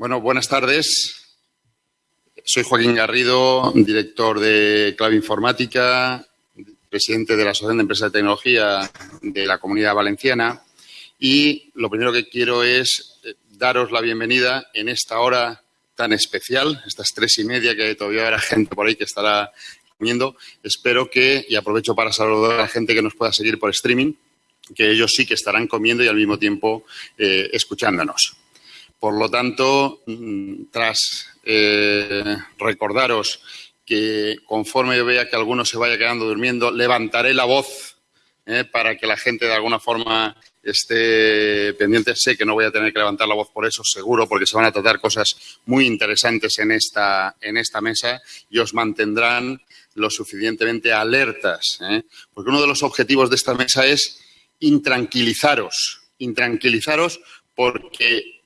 Bueno, buenas tardes. Soy Joaquín Garrido, director de Clave Informática, presidente de la Asociación de Empresas de Tecnología de la Comunidad Valenciana. Y lo primero que quiero es eh, daros la bienvenida en esta hora tan especial, estas tres y media que todavía habrá gente por ahí que estará comiendo. Espero que, y aprovecho para saludar a la gente que nos pueda seguir por streaming, que ellos sí que estarán comiendo y al mismo tiempo eh, escuchándonos. Por lo tanto, tras eh, recordaros que conforme yo vea que alguno se vaya quedando durmiendo, levantaré la voz eh, para que la gente de alguna forma esté pendiente. Sé que no voy a tener que levantar la voz por eso, seguro, porque se van a tratar cosas muy interesantes en esta, en esta mesa y os mantendrán lo suficientemente alertas. ¿eh? Porque uno de los objetivos de esta mesa es intranquilizaros, intranquilizaros porque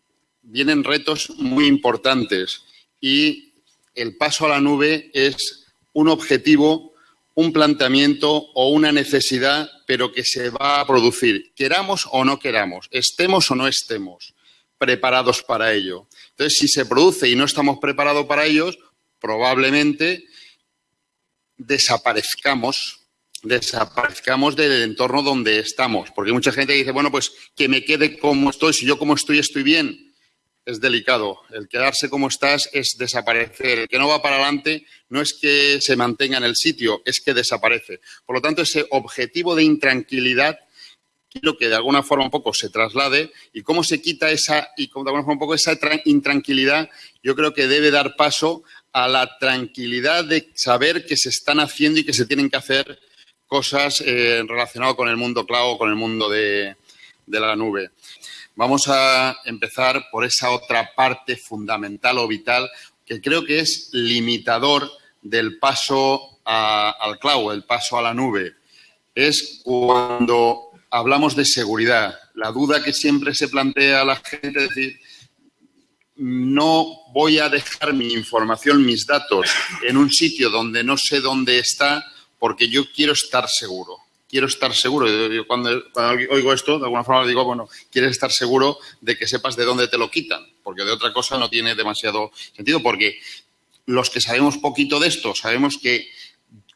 vienen retos muy importantes y el paso a la nube es un objetivo, un planteamiento o una necesidad, pero que se va a producir, queramos o no queramos, estemos o no estemos preparados para ello. Entonces, si se produce y no estamos preparados para ellos, probablemente desaparezcamos, desaparezcamos del entorno donde estamos. Porque mucha gente dice, bueno, pues que me quede como estoy, si yo como estoy estoy bien es delicado. El quedarse como estás es desaparecer. El que no va para adelante no es que se mantenga en el sitio, es que desaparece. Por lo tanto, ese objetivo de intranquilidad quiero que de alguna forma un poco se traslade y cómo se quita esa y de alguna forma un poco esa intranquilidad, yo creo que debe dar paso a la tranquilidad de saber que se están haciendo y que se tienen que hacer cosas eh, relacionadas con el mundo cloud, con el mundo de la nube. Vamos a empezar por esa otra parte fundamental o vital que creo que es limitador del paso al cloud, el paso a la nube. Es cuando hablamos de seguridad. La duda que siempre se plantea a la gente es decir, no voy a dejar mi información, mis datos, en un sitio donde no sé dónde está porque yo quiero estar seguro quiero estar seguro. Yo, cuando, oigo esto, de alguna forma digo, bueno, quieres estar seguro de que sepas de dónde te lo quitan, porque de otra cosa no tiene demasiado sentido, porque los que sabemos poquito de esto, sabemos que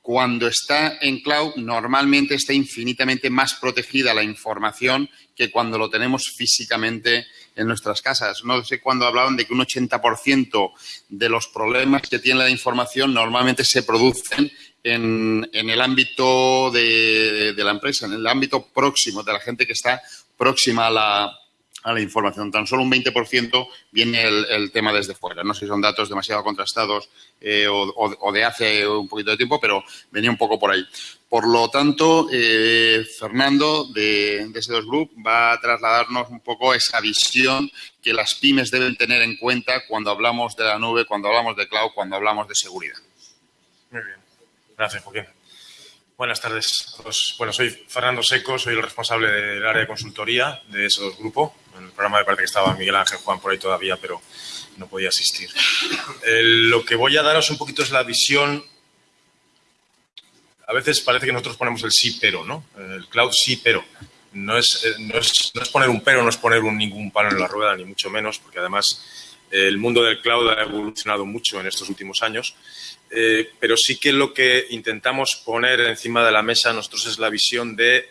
cuando está en cloud normalmente está infinitamente más protegida la información que cuando lo tenemos físicamente en nuestras casas. No sé cuándo hablaban de que un 80% de los problemas que tiene la información normalmente se producen en, el ámbito de, la empresa, en el ámbito próximo, de la gente que está próxima a la, a la información. Tan solo un 20% viene el, tema desde fuera. No sé si son datos demasiado contrastados eh, o, de hace un poquito de tiempo, pero venía un poco por ahí. Por lo tanto, eh, Fernando de, de S2 Group va a trasladarnos un poco esa visión que las pymes deben tener en cuenta cuando hablamos de la nube, cuando hablamos de cloud, cuando hablamos de seguridad. Muy bien. Gracias, Joaquín. Buenas tardes a todos. Bueno, soy Fernando Seco, soy el responsable del área de consultoría de ese dos grupo. En el programa de parte que estaba Miguel Ángel Juan por ahí todavía, pero no podía asistir. lo que voy a daros un poquito es la visión. A veces parece que nosotros ponemos el sí, pero, ¿no? El cloud sí, pero. No es, eh, no es, no es poner un pero, no es poner un, ningún palo en la rueda, ni mucho menos, porque además el mundo del cloud ha evolucionado mucho en estos últimos años eh, pero sí que lo que intentamos poner encima de la mesa nosotros es la visión de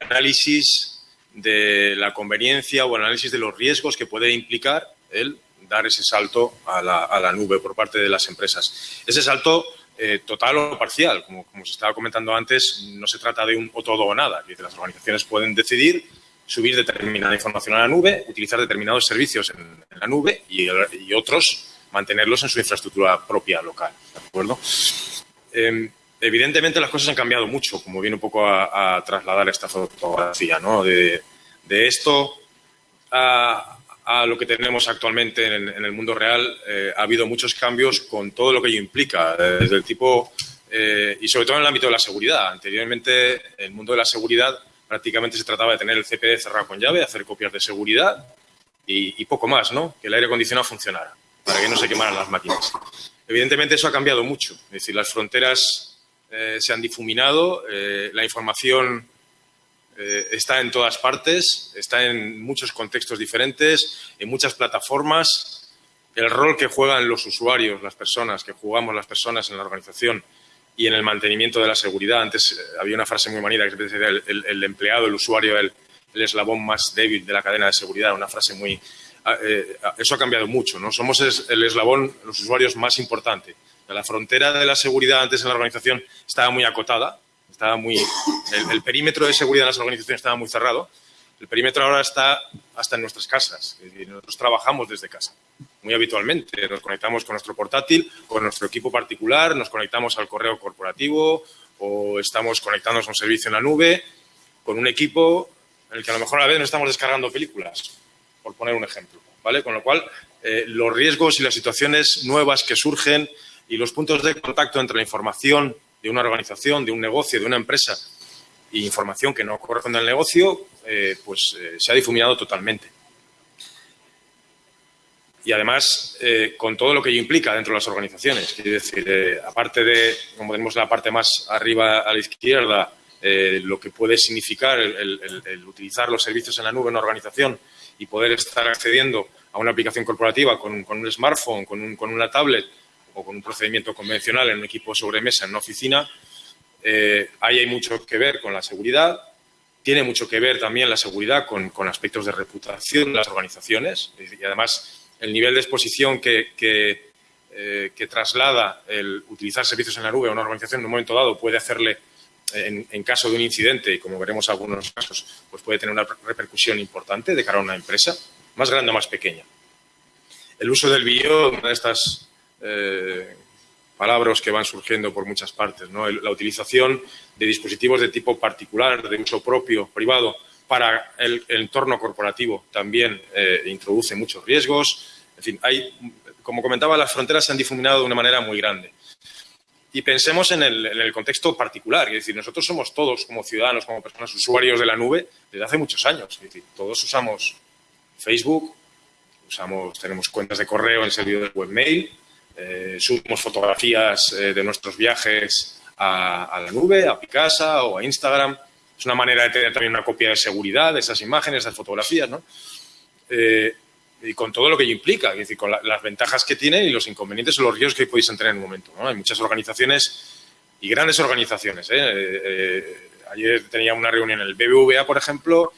análisis de la conveniencia o análisis de los riesgos que puede implicar el dar ese salto a la, nube por parte de las empresas. Ese salto eh, total o parcial, como, como, se estaba comentando antes, no se trata de un o todo o nada. Las organizaciones pueden decidir subir determinada información a la nube, utilizar determinados servicios en, la nube y, y otros mantenerlos en su infraestructura propia local. ¿De acuerdo? Em, evidentemente las cosas han cambiado mucho, como viene un poco a, trasladar esta fotografía, ¿no? De, esto a, lo que tenemos actualmente en, el mundo real, eh, ha habido muchos cambios con todo lo que ello implica, desde el tipo, eh, y sobre todo en el ámbito de la seguridad. Anteriormente, el mundo de la seguridad prácticamente se trataba de tener el CPD cerrado con llave, hacer copias de seguridad y, y poco más, ¿no? Que el aire acondicionado funcionara para que no se quemaran las máquinas. Evidentemente eso ha cambiado mucho, es decir, las fronteras eh, se han difuminado, eh, la información eh, está en todas partes, está en muchos contextos diferentes, en muchas plataformas el rol que juegan los usuarios, las personas, que jugamos las personas en la organización y en el mantenimiento de la seguridad. Antes eh, había una frase muy manida que decía el, el, empleado, el usuario, el, el, eslabón más débil de la cadena de seguridad, una frase muy... Ah, eh, eso ha cambiado mucho, ¿no? Somos el eslabón, los usuarios más importante. La frontera de la seguridad antes en la organización estaba muy acotada, estaba muy, el, perímetro de seguridad en las organizaciones estaba muy cerrado. El perímetro ahora está hasta en nuestras casas. nosotros trabajamos desde casa muy habitualmente. Nos conectamos con nuestro portátil, con nuestro equipo particular, nos conectamos al correo corporativo o estamos conectándonos a un servicio en la nube con un equipo en el que a lo mejor a la vez no estamos descargando películas, por poner un ejemplo. ¿vale? Con lo cual, eh, los riesgos y las situaciones nuevas que surgen y los puntos de contacto entre la información de una organización, de un negocio, de una empresa y información que no corresponde al negocio, eh, pues eh, se ha difuminado totalmente. Y además, con todo lo que ello implica dentro de las organizaciones. Quiero decir, aparte de, como tenemos la parte más arriba a la izquierda, lo que puede significar el, utilizar los servicios en la nube en una organización y poder estar accediendo a una aplicación corporativa con, un smartphone, con, una tablet, o con un procedimiento convencional en un equipo sobremesa en una oficina, eh, ahí hay mucho que ver con la seguridad. Tiene mucho que ver también la seguridad con, aspectos de reputación de las organizaciones y además el nivel de exposición que, eh, que, traslada el utilizar servicios en la nube a una organización en un momento dado puede hacerle, en, en, caso de un incidente, y como veremos algunos casos, pues puede tener una repercusión importante de cara a una empresa, más grande o más pequeña. El uso del bio, una de estas eh, palabras que van surgiendo por muchas partes. ¿no? La utilización de dispositivos de tipo particular, de uso propio, privado, para el, entorno corporativo también eh, introduce muchos riesgos. En fin, hay, como comentaba, las fronteras se han difuminado de una manera muy grande. Y pensemos en el, contexto particular, es decir, nosotros somos todos como ciudadanos, como personas usuarios de la nube desde hace muchos años. Es decir, todos usamos Facebook, usamos, tenemos cuentas de correo en servidor de webmail, eh, subimos fotografías eh, de nuestros viajes a, la nube, a Picasa o a Instagram. Es una manera de tener también una copia de seguridad de esas imágenes, de esas fotografías, ¿no? Eh, y con todo lo que ello implica, es decir, con las ventajas que tiene y los inconvenientes o los riesgos que podéis tener en un momento. Hay muchas organizaciones y grandes organizaciones. ayer tenía una reunión en el BBVA, por ejemplo.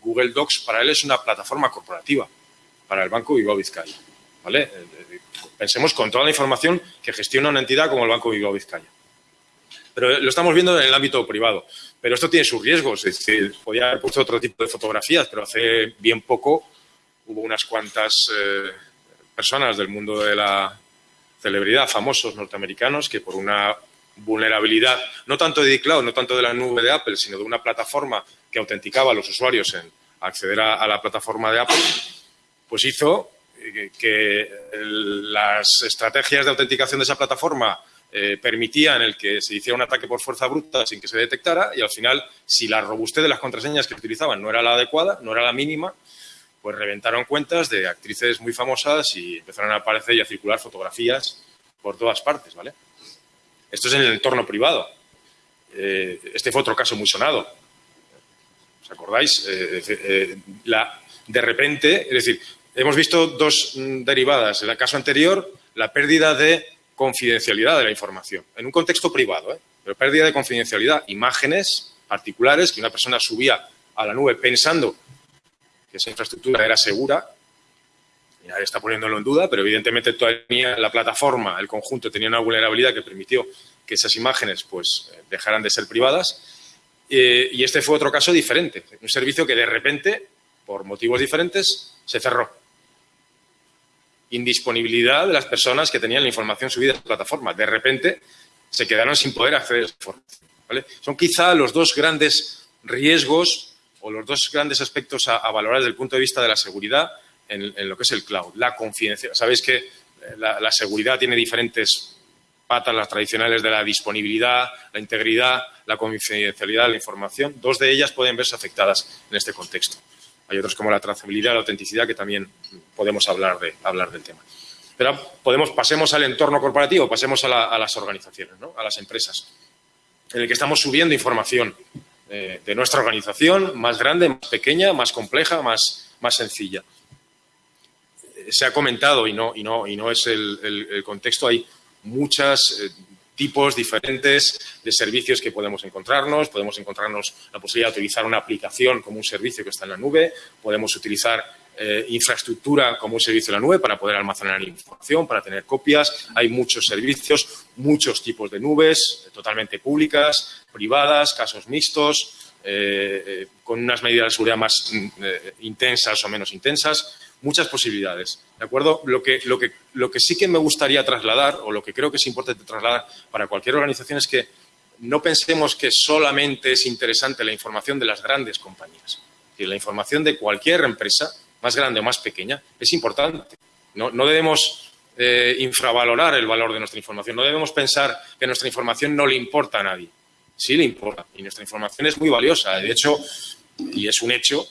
Google Docs para él es una plataforma corporativa para el Banco Bilbao Vizcaya. ¿vale? Pensemos con toda la información que gestiona una entidad como el Banco Bilbao Vizcaya. Pero lo estamos viendo en el ámbito privado. Pero esto tiene sus riesgos. Es decir, podía haber puesto otro tipo de fotografías, pero hace bien poco hubo unas cuantas eh, personas del mundo de la celebridad, famosos norteamericanos, que por una vulnerabilidad, no tanto de iCloud, no tanto de la nube de Apple, sino de una plataforma que autenticaba a los usuarios en acceder a la plataforma de Apple, pues hizo que, las estrategias de autenticación de esa plataforma eh, permitían el que se hiciera un ataque por fuerza bruta sin que se detectara y al final, si la robustez de las contraseñas que utilizaban no era la adecuada, no era la mínima, pues reventaron cuentas de actrices muy famosas y empezaron a aparecer y a circular fotografías por todas partes, ¿vale? Esto es en el entorno privado. Eh, este fue otro caso muy sonado. ¿Os acordáis? Eh, la, de repente, es decir, hemos visto dos mm, derivadas. En el caso anterior, la pérdida de confidencialidad de la información, en un contexto privado, ¿eh? pero pérdida de confidencialidad, imágenes particulares que una persona subía a la nube pensando que esa infraestructura era segura, y nadie está poniéndolo en duda, pero evidentemente todavía la plataforma, el conjunto, tenía una vulnerabilidad que permitió que esas imágenes pues, eh, dejaran de ser privadas. Eh, y este fue otro caso diferente, un servicio que de repente, por motivos diferentes, se cerró indisponibilidad de las personas que tenían la información subida a la plataforma. De repente se quedaron sin poder acceder a esa información. Son quizá los dos grandes riesgos o los dos grandes aspectos a, valorar desde el punto de vista de la seguridad en, lo que es el cloud. La confidencialidad. Sabéis que eh, la, seguridad tiene diferentes patas, las tradicionales de la disponibilidad, la integridad, la confidencialidad de la información. Dos de ellas pueden verse afectadas en este contexto. Hay otros como la trazabilidad, la autenticidad, que también podemos hablar, de, hablar del tema. Pero pasemos al entorno corporativo, pasemos a, las organizaciones, a las empresas, en el que estamos subiendo información eh, de nuestra organización, más grande, más pequeña, más compleja, más, más sencilla. se ha comentado y no, y no, y no es el, contexto, hay muchos eh, tipos diferentes de servicios que podemos encontrarnos. Podemos encontrarnos la posibilidad de utilizar una aplicación como un servicio que está en la nube. Podemos utilizar eh, infraestructura como un servicio en la nube para poder almacenar información, para tener copias. Hay muchos servicios, muchos tipos de nubes, totalmente públicas, privadas, casos mixtos, con unas medidas de seguridad más intensas o menos intensas muchas posibilidades. ¿De acuerdo? Lo que, lo, que, lo que sí que me gustaría trasladar, o lo que creo que es importante trasladar para cualquier organización, es que no pensemos que solamente es interesante la información de las grandes compañías. La información de cualquier empresa, más grande o más pequeña, es importante. No, debemos eh, infravalorar el valor de nuestra información. No debemos pensar que nuestra información no le importa a nadie. Sí le importa. Y nuestra información es muy valiosa. De hecho, y es un hecho,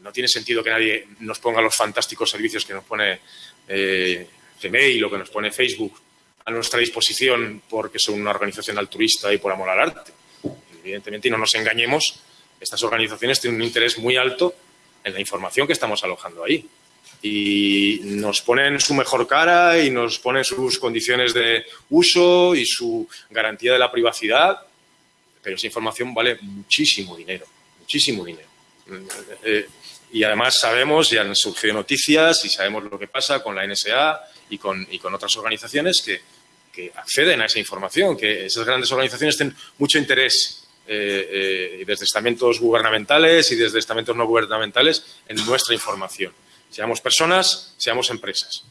no tiene sentido que nadie nos ponga los fantásticos servicios que nos pone eh, Gmail o que nos pone Facebook a nuestra disposición porque son una organización altruista y por amor al arte. Evidentemente, y no nos engañemos, estas organizaciones tienen un interés muy alto en la información que estamos alojando ahí. Y nos ponen su mejor cara y nos ponen sus condiciones de uso y su garantía de la privacidad, pero esa información vale muchísimo dinero, muchísimo dinero. Eh, y además sabemos, ya han surgido noticias y sabemos lo que pasa con la NSA y con, otras organizaciones que, acceden a esa información, que esas grandes organizaciones tienen mucho interés eh, eh, desde estamentos gubernamentales y desde estamentos no gubernamentales en nuestra información. Seamos personas, seamos empresas.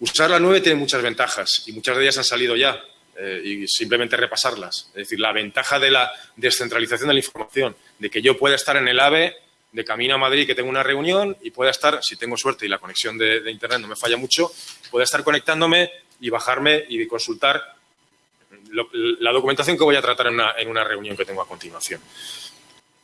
Usar la nube tiene muchas ventajas y muchas de ellas han salido ya. Eh, y simplemente repasarlas. Es decir, la ventaja de la descentralización de la información, de que yo pueda estar en el AVE de camino a Madrid, que tengo una reunión y pueda estar, si tengo suerte y la conexión de, Internet no me falla mucho, pueda estar conectándome y bajarme y consultar la documentación que voy a tratar en una, en una, reunión que tengo a continuación.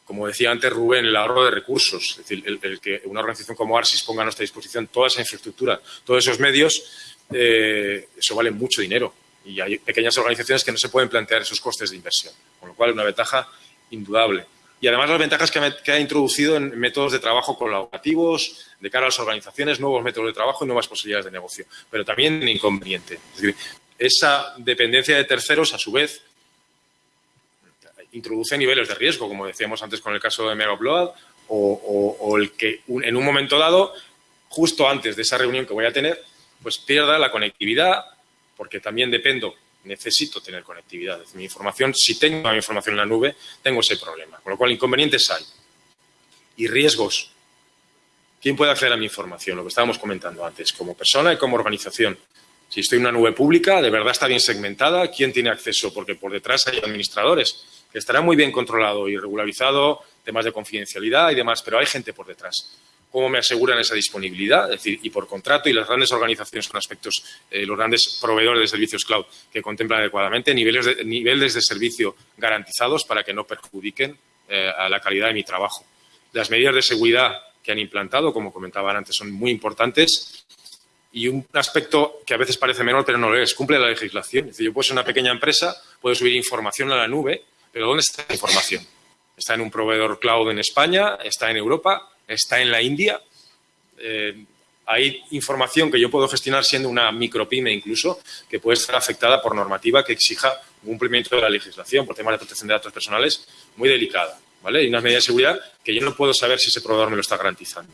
Como decía antes Rubén, el ahorro de recursos, es decir, el, que una organización como ARSIS ponga a nuestra disposición toda esa infraestructura, todos esos medios, eh, eso vale mucho dinero y hay pequeñas organizaciones que no se pueden plantear esos costes de inversión, con lo cual es una ventaja indudable. Y además las ventajas que, ha introducido en métodos de trabajo colaborativos, de cara a las organizaciones, nuevos métodos de trabajo y nuevas posibilidades de negocio, pero también inconveniente. Es decir, esa dependencia de terceros, a su vez, introduce niveles de riesgo, como decíamos antes con el caso de Mega o, o, el que en un momento dado, justo antes de esa reunión que voy a tener, pues pierda la conectividad porque también dependo, necesito tener conectividad. Mi información, si tengo mi información en la nube, tengo ese problema. Con lo cual, inconvenientes hay. Y riesgos. ¿Quién puede acceder a mi información? Lo que estábamos comentando antes, como persona y como organización. Si estoy en una nube pública, de verdad está bien segmentada, ¿quién tiene acceso? Porque por detrás hay administradores, que estará muy bien controlado y regularizado, temas de confidencialidad y demás, pero hay gente por detrás cómo me aseguran esa disponibilidad, es decir, y por contrato, y las grandes organizaciones con aspectos, eh, los grandes proveedores de servicios cloud que contemplan adecuadamente, niveles de, niveles de servicio garantizados para que no perjudiquen eh, a la calidad de mi trabajo. Las medidas de seguridad que han implantado, como comentaban antes, son muy importantes. Y un aspecto que a veces parece menor, pero no lo es, cumple la legislación. Es decir, yo puedo ser una pequeña empresa, puedo subir información a la nube, pero ¿dónde está la información? Está en un proveedor cloud en España, está en Europa, está en la India. Eh, hay información que yo puedo gestionar siendo una micropyme incluso, que puede estar afectada por normativa que exija un cumplimiento de la legislación por temas de protección de datos personales muy delicada. ¿vale? Y unas medidas de seguridad que yo no puedo saber si ese proveedor me lo está garantizando.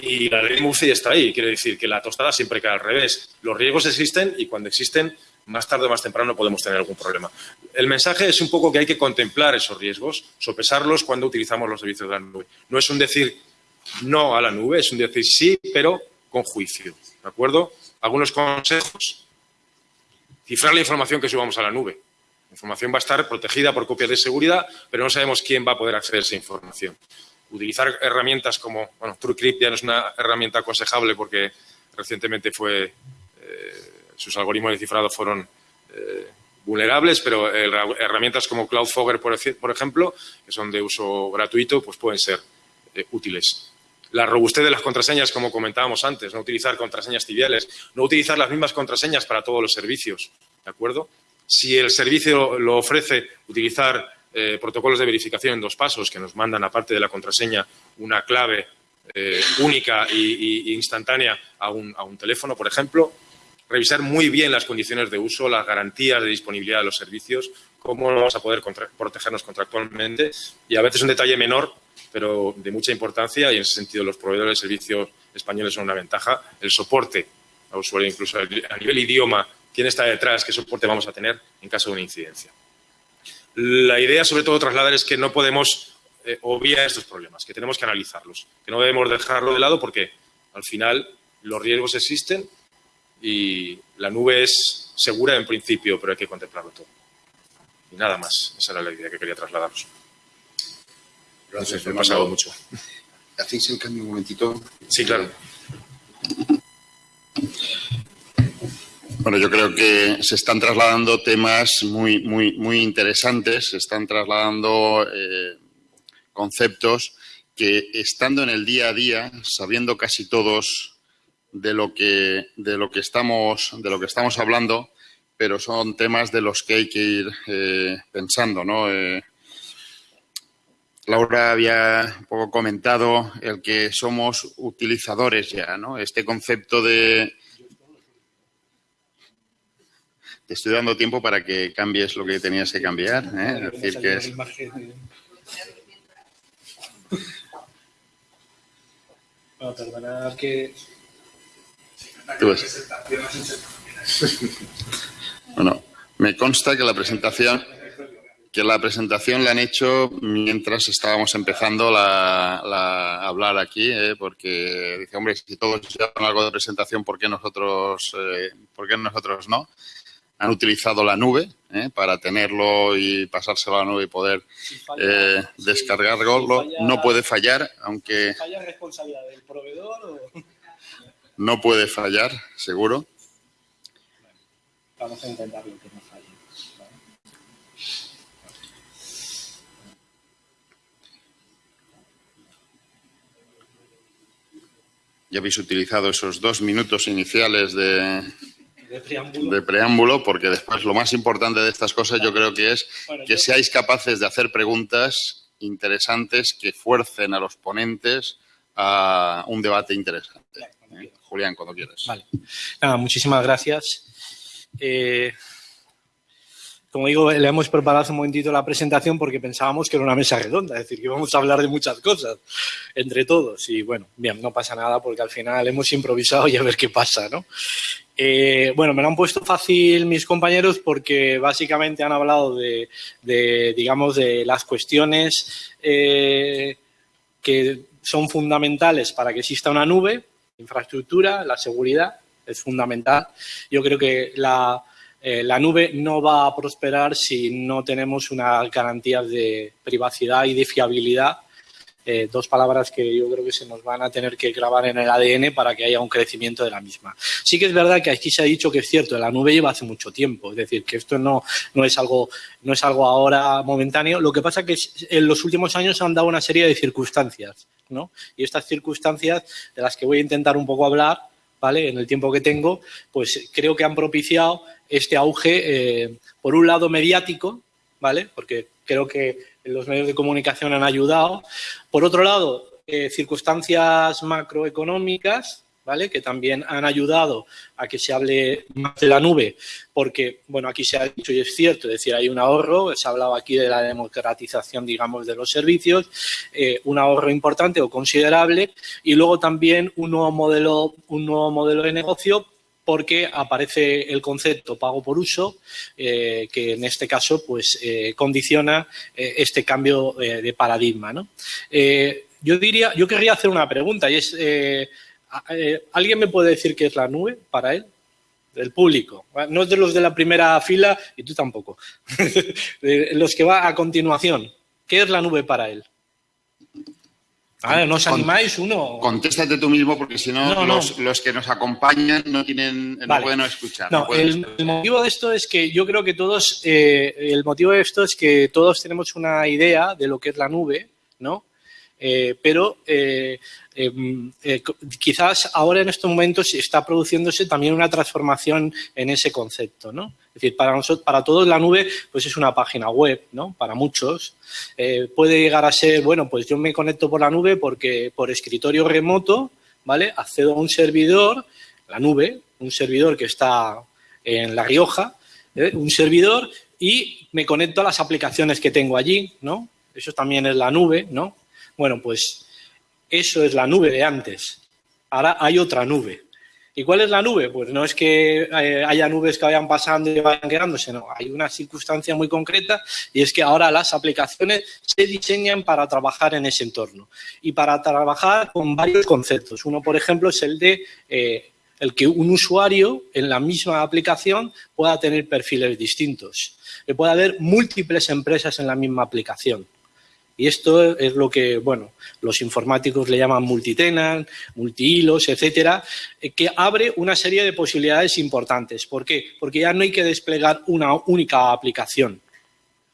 Y la ley Murphy está ahí, quiere decir que la tostada siempre queda al revés. Los riesgos existen y cuando existen, más tarde o más temprano podemos tener algún problema. El mensaje es un poco que hay que contemplar esos riesgos, sopesarlos cuando utilizamos los servicios de la nube. No es un decir no a la nube, es un decir sí, pero con juicio. ¿De acuerdo? Algunos consejos. Cifrar la información que subamos a la nube. La información va a estar protegida por copias de seguridad, pero no sabemos quién va a poder acceder a esa información. Utilizar herramientas como, bueno, TrueCrypt ya no es una herramienta aconsejable porque recientemente fue eh, sus algoritmos de cifrado fueron eh, vulnerables, pero herramientas como Cloudfogger, por, ejemplo, que son de uso gratuito, pues pueden ser eh, útiles. La robustez de las contraseñas, como comentábamos antes, no utilizar contraseñas tibiales, no utilizar las mismas contraseñas para todos los servicios, ¿de acuerdo? Si el servicio lo ofrece, utilizar eh, protocolos de verificación en dos pasos que nos mandan, aparte de la contraseña, una clave eh, única e instantánea a un, teléfono, por ejemplo. Revisar muy bien las condiciones de uso, las garantías de disponibilidad de los servicios, cómo vamos a poder protegernos contractualmente. Y a veces un detalle menor, pero de mucha importancia, y en ese sentido los proveedores de servicios españoles son una ventaja, el soporte a usuario, incluso a nivel idioma, quién está detrás, qué soporte vamos a tener en caso de una incidencia. La idea, sobre todo, trasladar es que no podemos eh, obviar estos problemas, que tenemos que analizarlos, que no debemos dejarlo de lado porque al final los riesgos existen y la nube es segura en principio, pero hay que contemplarlo todo. Y nada más, esa era la idea que quería trasladaros. Gracias, me he pasado mucho. ¿Hacéis el cambio un momentito? Sí, claro. Bueno, yo creo que se están trasladando temas muy, muy, muy interesantes, se están trasladando eh, conceptos que estando en el día a día, sabiendo casi todos de lo que, de lo que, estamos, de lo que estamos hablando, pero son temas de los que hay que ir eh, pensando, ¿no? Eh, Laura había un poco comentado el que somos utilizadores ya, ¿no? Este concepto de... Te estoy dando tiempo para que cambies lo que tenías que cambiar. ¿eh? Es decir, que es... Bueno, perdonad que... bueno, me consta que la presentación que la presentación la han hecho mientras estábamos empezando a hablar aquí, ¿eh? porque dice, hombre, si todos llevan algo de presentación, ¿por qué nosotros, eh, ¿por qué nosotros no? Han utilizado la nube ¿eh? para tenerlo y pasárselo a la nube y poder eh, descargarlo. no puede fallar, aunque... ¿Falla responsabilidad del proveedor o...? No puede fallar, seguro. Vamos a intentarlo que no falle. Ya habéis utilizado esos dos minutos iniciales de, de preámbulo. porque después lo más importante de estas cosas yo creo que es que seáis capaces de hacer preguntas interesantes que fuercen a los ponentes a un debate interesante. ¿Eh? Julián, cuando quieras. Vale. Nada, muchísimas gracias. Eh, como digo, le hemos preparado hace un momentito la presentación porque pensábamos que era una mesa redonda, es decir, que íbamos a hablar de muchas cosas entre todos. Y bueno, bien, no pasa nada porque al final hemos improvisado y a ver qué pasa, ¿no? Eh, bueno, me lo han puesto fácil mis compañeros porque básicamente han hablado de, digamos, de las cuestiones eh, que son fundamentales para que exista una nube, infraestructura, la seguridad es fundamental. Yo creo que la, eh, la nube no va a prosperar si no tenemos una garantía de privacidad y de fiabilidad. Eh, dos palabras que yo creo que se nos van a tener que grabar en el ADN para que haya un crecimiento de la misma. Sí que es verdad que aquí se ha dicho que es cierto, la nube lleva hace mucho tiempo, es decir, que esto no, no, es, algo, no es algo ahora momentáneo. Lo que pasa es que en los últimos años se han dado una serie de circunstancias, ¿no? Y estas circunstancias de las que voy a intentar un poco hablar, ¿vale? En el tiempo que tengo, pues creo que han propiciado este auge, eh, por un lado mediático, ¿vale? Porque creo que los medios de comunicación han ayudado. Por otro lado, eh, circunstancias macroeconómicas, Que también han ayudado a que se hable más de la nube, porque, bueno, aquí se ha dicho y es cierto, es decir, hay un ahorro, se ha hablado aquí de la democratización, digamos, de los servicios, eh, un ahorro importante o considerable, y luego también un nuevo modelo, un nuevo modelo de negocio porque aparece el concepto pago por uso, eh, que en este caso pues eh, condiciona este cambio de paradigma. yo diría, yo querría hacer una pregunta y es, ¿alguien me puede decir qué es la nube para él? Del público, no es de los de la primera fila y tú tampoco, de los que va a continuación. ¿Qué es la nube para él? Ah, no os animáis uno. Contéstate tú mismo porque si no, los, que nos acompañan no tienen, no pueden escuchar. No, el, motivo de esto es que yo creo que todos, eh, el motivo de esto es que todos tenemos una idea de lo que es la nube, ¿no? Eh, pero eh, em, quizás ahora en estos momentos está produciéndose también una transformación en ese concepto, ¿no? Es decir, para nosotros, para todos la nube, pues es una página web, ¿no? Para muchos puede llegar a ser, bueno, pues yo me conecto por la nube porque por escritorio remoto, ¿vale? Accedo a un servidor, la nube, un servidor que está en La Rioja, un servidor y me conecto a las aplicaciones que tengo allí, ¿no? Eso también es la nube, ¿no? Bueno, pues eso es la nube de antes. Ahora hay otra nube. ¿Y cuál es la nube? Pues no es que eh, haya nubes que vayan pasando y vayan quedándose, no. Hay una circunstancia muy concreta y es que ahora las aplicaciones se diseñan para trabajar en ese entorno y para trabajar con varios conceptos. Uno, por ejemplo, es el de eh, el que un usuario en la misma aplicación pueda tener perfiles distintos. Que pueda haber múltiples empresas en la misma aplicación. Y esto es lo que, bueno, los informáticos le llaman multitenant, multihilos, etcétera, eh, que abre una serie de posibilidades importantes. ¿Por qué? Porque ya no hay que desplegar una única aplicación.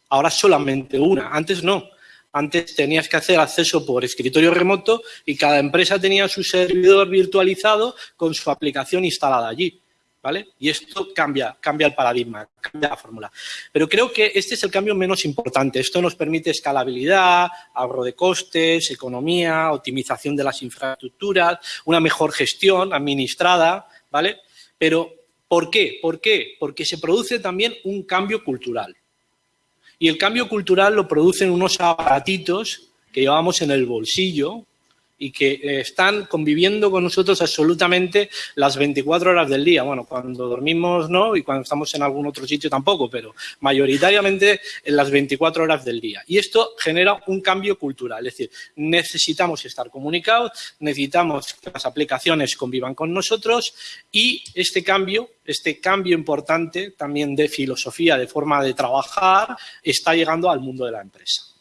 Ahora solamente una. Antes no. Antes tenías que hacer acceso por escritorio remoto y cada empresa tenía su servidor virtualizado con su aplicación instalada allí. ¿Vale? Y esto cambia, cambia el paradigma, cambia la fórmula. Pero creo que este es el cambio menos importante. Esto nos permite escalabilidad, ahorro de costes, economía, optimización de las infraestructuras, una mejor gestión administrada, ¿vale? Pero, ¿por qué? ¿Por qué? Porque se produce también un cambio cultural. Y el cambio cultural lo producen unos aparatitos que llevamos en el bolsillo y que eh, están conviviendo con nosotros absolutamente las 24 horas del día. Bueno, cuando dormimos no y cuando estamos en algún otro sitio tampoco, pero mayoritariamente en las 24 horas del día. Y esto genera un cambio cultural, es decir, necesitamos estar comunicados, necesitamos que las aplicaciones convivan con nosotros y este cambio, este cambio importante también de filosofía, de forma de trabajar, está llegando al mundo de la empresa.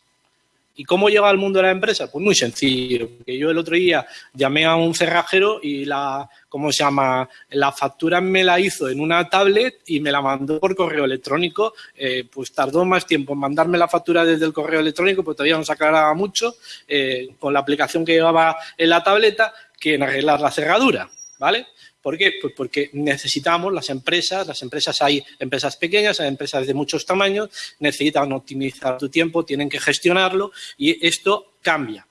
¿Y cómo llega al mundo de la empresa? Pues muy sencillo, porque yo el otro día llamé a un cerrajero y la, ¿cómo se llama? La factura me la hizo en una tablet y me la mandó por correo electrónico. Eh, pues tardó más tiempo en mandarme la factura desde el correo electrónico, pues todavía no se aclaraba mucho eh, con la aplicación que llevaba en la tableta que en arreglar la cerradura, ¿vale? ¿Por qué? Pues porque necesitamos las empresas, las empresas hay empresas pequeñas, hay empresas de muchos tamaños, necesitan optimizar tu tiempo, tienen que gestionarlo y esto cambia.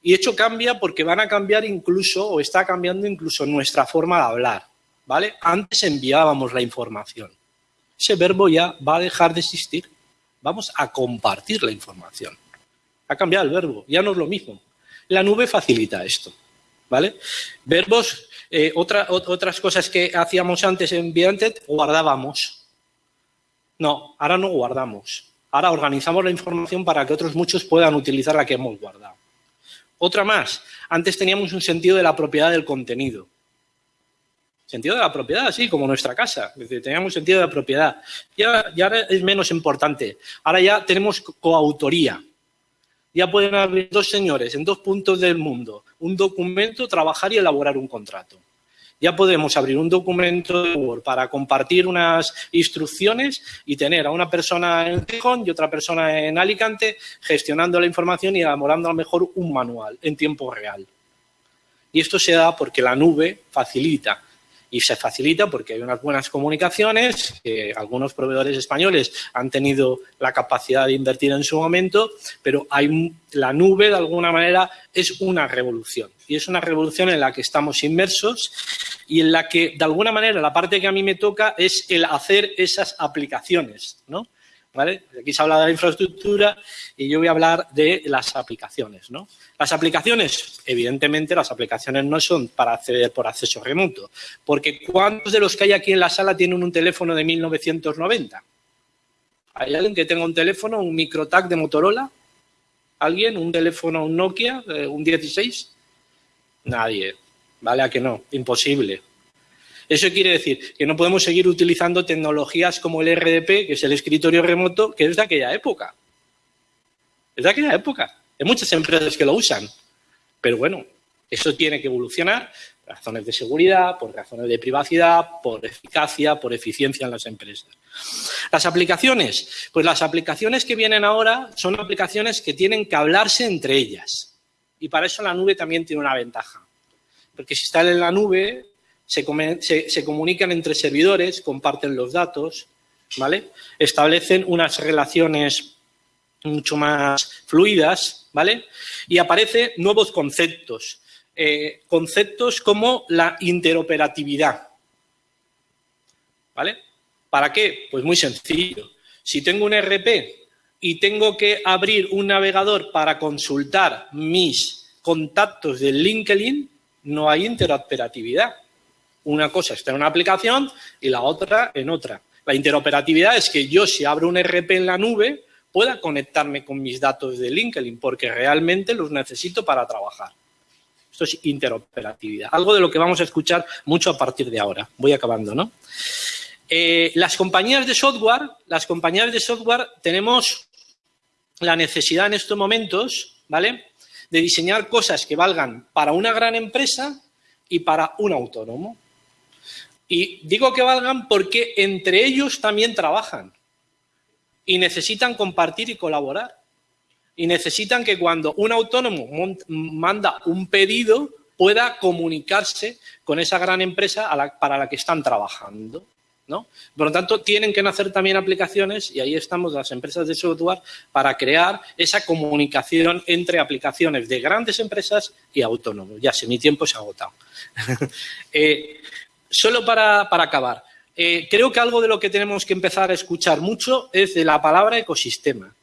Y hecho cambia porque van a cambiar incluso, o está cambiando incluso nuestra forma de hablar, ¿vale? Antes enviábamos la información. Ese verbo ya va a dejar de existir. Vamos a compartir la información. Ha cambiado el verbo, ya no es lo mismo. La nube facilita esto, ¿vale? Verbos eh, otras cosas que hacíamos antes en Viantet, guardábamos. No, ahora no guardamos. Ahora organizamos la información para que otros muchos puedan utilizar la que hemos guardado. Otra más, antes teníamos un sentido de la propiedad del contenido. Sentido de la propiedad, sí, como nuestra casa. teníamos sentido de la propiedad. Ya, ya es menos importante. Ahora ya tenemos coautoría ya pueden haber dos señores en dos puntos del mundo, un documento, trabajar y elaborar un contrato. Ya podemos abrir un documento de Word para compartir unas instrucciones y tener a una persona en Gijón y otra persona en Alicante gestionando la información y elaborando a lo mejor un manual en tiempo real. Y esto se da porque la nube facilita y se facilita porque hay unas buenas comunicaciones que algunos proveedores españoles han tenido la capacidad de invertir en su momento, pero hay la nube de alguna manera es una revolución y es una revolución en la que estamos inmersos y en la que de alguna manera la parte que a mí me toca es el hacer esas aplicaciones, ¿no? Aquí se habla de la infraestructura y yo voy a hablar de las aplicaciones, ¿no? Las aplicaciones, evidentemente, las aplicaciones no son para acceder por acceso remoto, porque ¿cuántos de los que hay aquí en la sala tienen un teléfono de 1990? ¿Hay alguien que tenga un teléfono, un microtac de Motorola? ¿Alguien? ¿Un teléfono, un Nokia, eh, un 16? Nadie. ¿Vale? ¿A que no? Imposible. Eso quiere decir que no podemos seguir utilizando tecnologías como el RDP, que es el escritorio remoto, que es de aquella época. Es de aquella época. Hay muchas empresas que lo usan. Pero bueno, eso tiene que evolucionar por razones de seguridad, por razones de privacidad, por eficacia, por eficiencia en las empresas. Las aplicaciones, pues las aplicaciones que vienen ahora son aplicaciones que tienen que hablarse entre ellas. Y para eso la nube también tiene una ventaja. Porque si están en la nube, se, comunican entre servidores, comparten los datos, ¿vale? Establecen unas relaciones mucho más fluidas, ¿vale? Y aparecen nuevos conceptos. Eh, conceptos como la interoperatividad. ¿Vale? ¿Para qué? Pues muy sencillo. Si tengo un RP y tengo que abrir un navegador para consultar mis contactos de LinkedIn, no hay interoperatividad. Una cosa está en una aplicación y la otra en otra. La interoperatividad es que yo, si abro un RP en la nube, pueda conectarme con mis datos de LinkedIn, porque realmente los necesito para trabajar. Esto es interoperatividad, algo de lo que vamos a escuchar mucho a partir de ahora. Voy acabando, ¿no? Eh, las compañías de software, las compañías de software tenemos la necesidad en estos momentos, ¿vale? De diseñar cosas que valgan para una gran empresa y para un autónomo. Y digo que valgan porque entre ellos también trabajan y necesitan compartir y colaborar. Y necesitan que cuando un autónomo manda un pedido pueda comunicarse con esa gran empresa para la que están trabajando. ¿no? Por lo tanto, tienen que nacer también aplicaciones, y ahí estamos las empresas de software, para crear esa comunicación entre aplicaciones de grandes empresas y autónomos. Ya sé, mi tiempo se ha agotado. Eh, solo para, acabar, eh, creo que algo de lo que tenemos que empezar a escuchar mucho es de la palabra ecosistema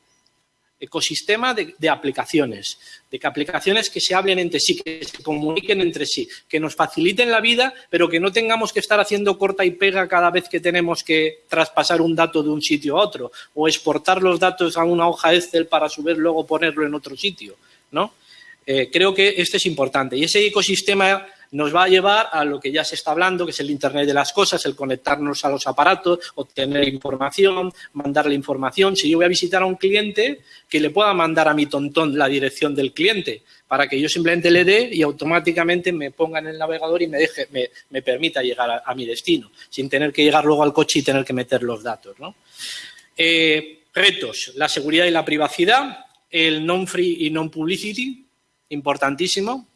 ecosistema de, aplicaciones, de que aplicaciones que se hablen entre sí, que se comuniquen entre sí, que nos faciliten la vida, pero que no tengamos que estar haciendo corta y pega cada vez que tenemos que traspasar un dato de un sitio a otro o exportar los datos a una hoja Excel para subir luego ponerlo en otro sitio, ¿no? Eh, creo que este es importante. Y ese ecosistema nos va a llevar a lo que ya se está hablando, que es el Internet de las cosas, el conectarnos a los aparatos, obtener información, mandarle información. Si yo voy a visitar a un cliente, que le pueda mandar a mi tontón la dirección del cliente, para que yo simplemente le dé y automáticamente me ponga en el navegador y me, deje, me, permita llegar a, mi destino, sin tener que llegar luego al coche y tener que meter los datos. Eh, retos, la seguridad y la privacidad, el non-free y non-publicity, importantísimo.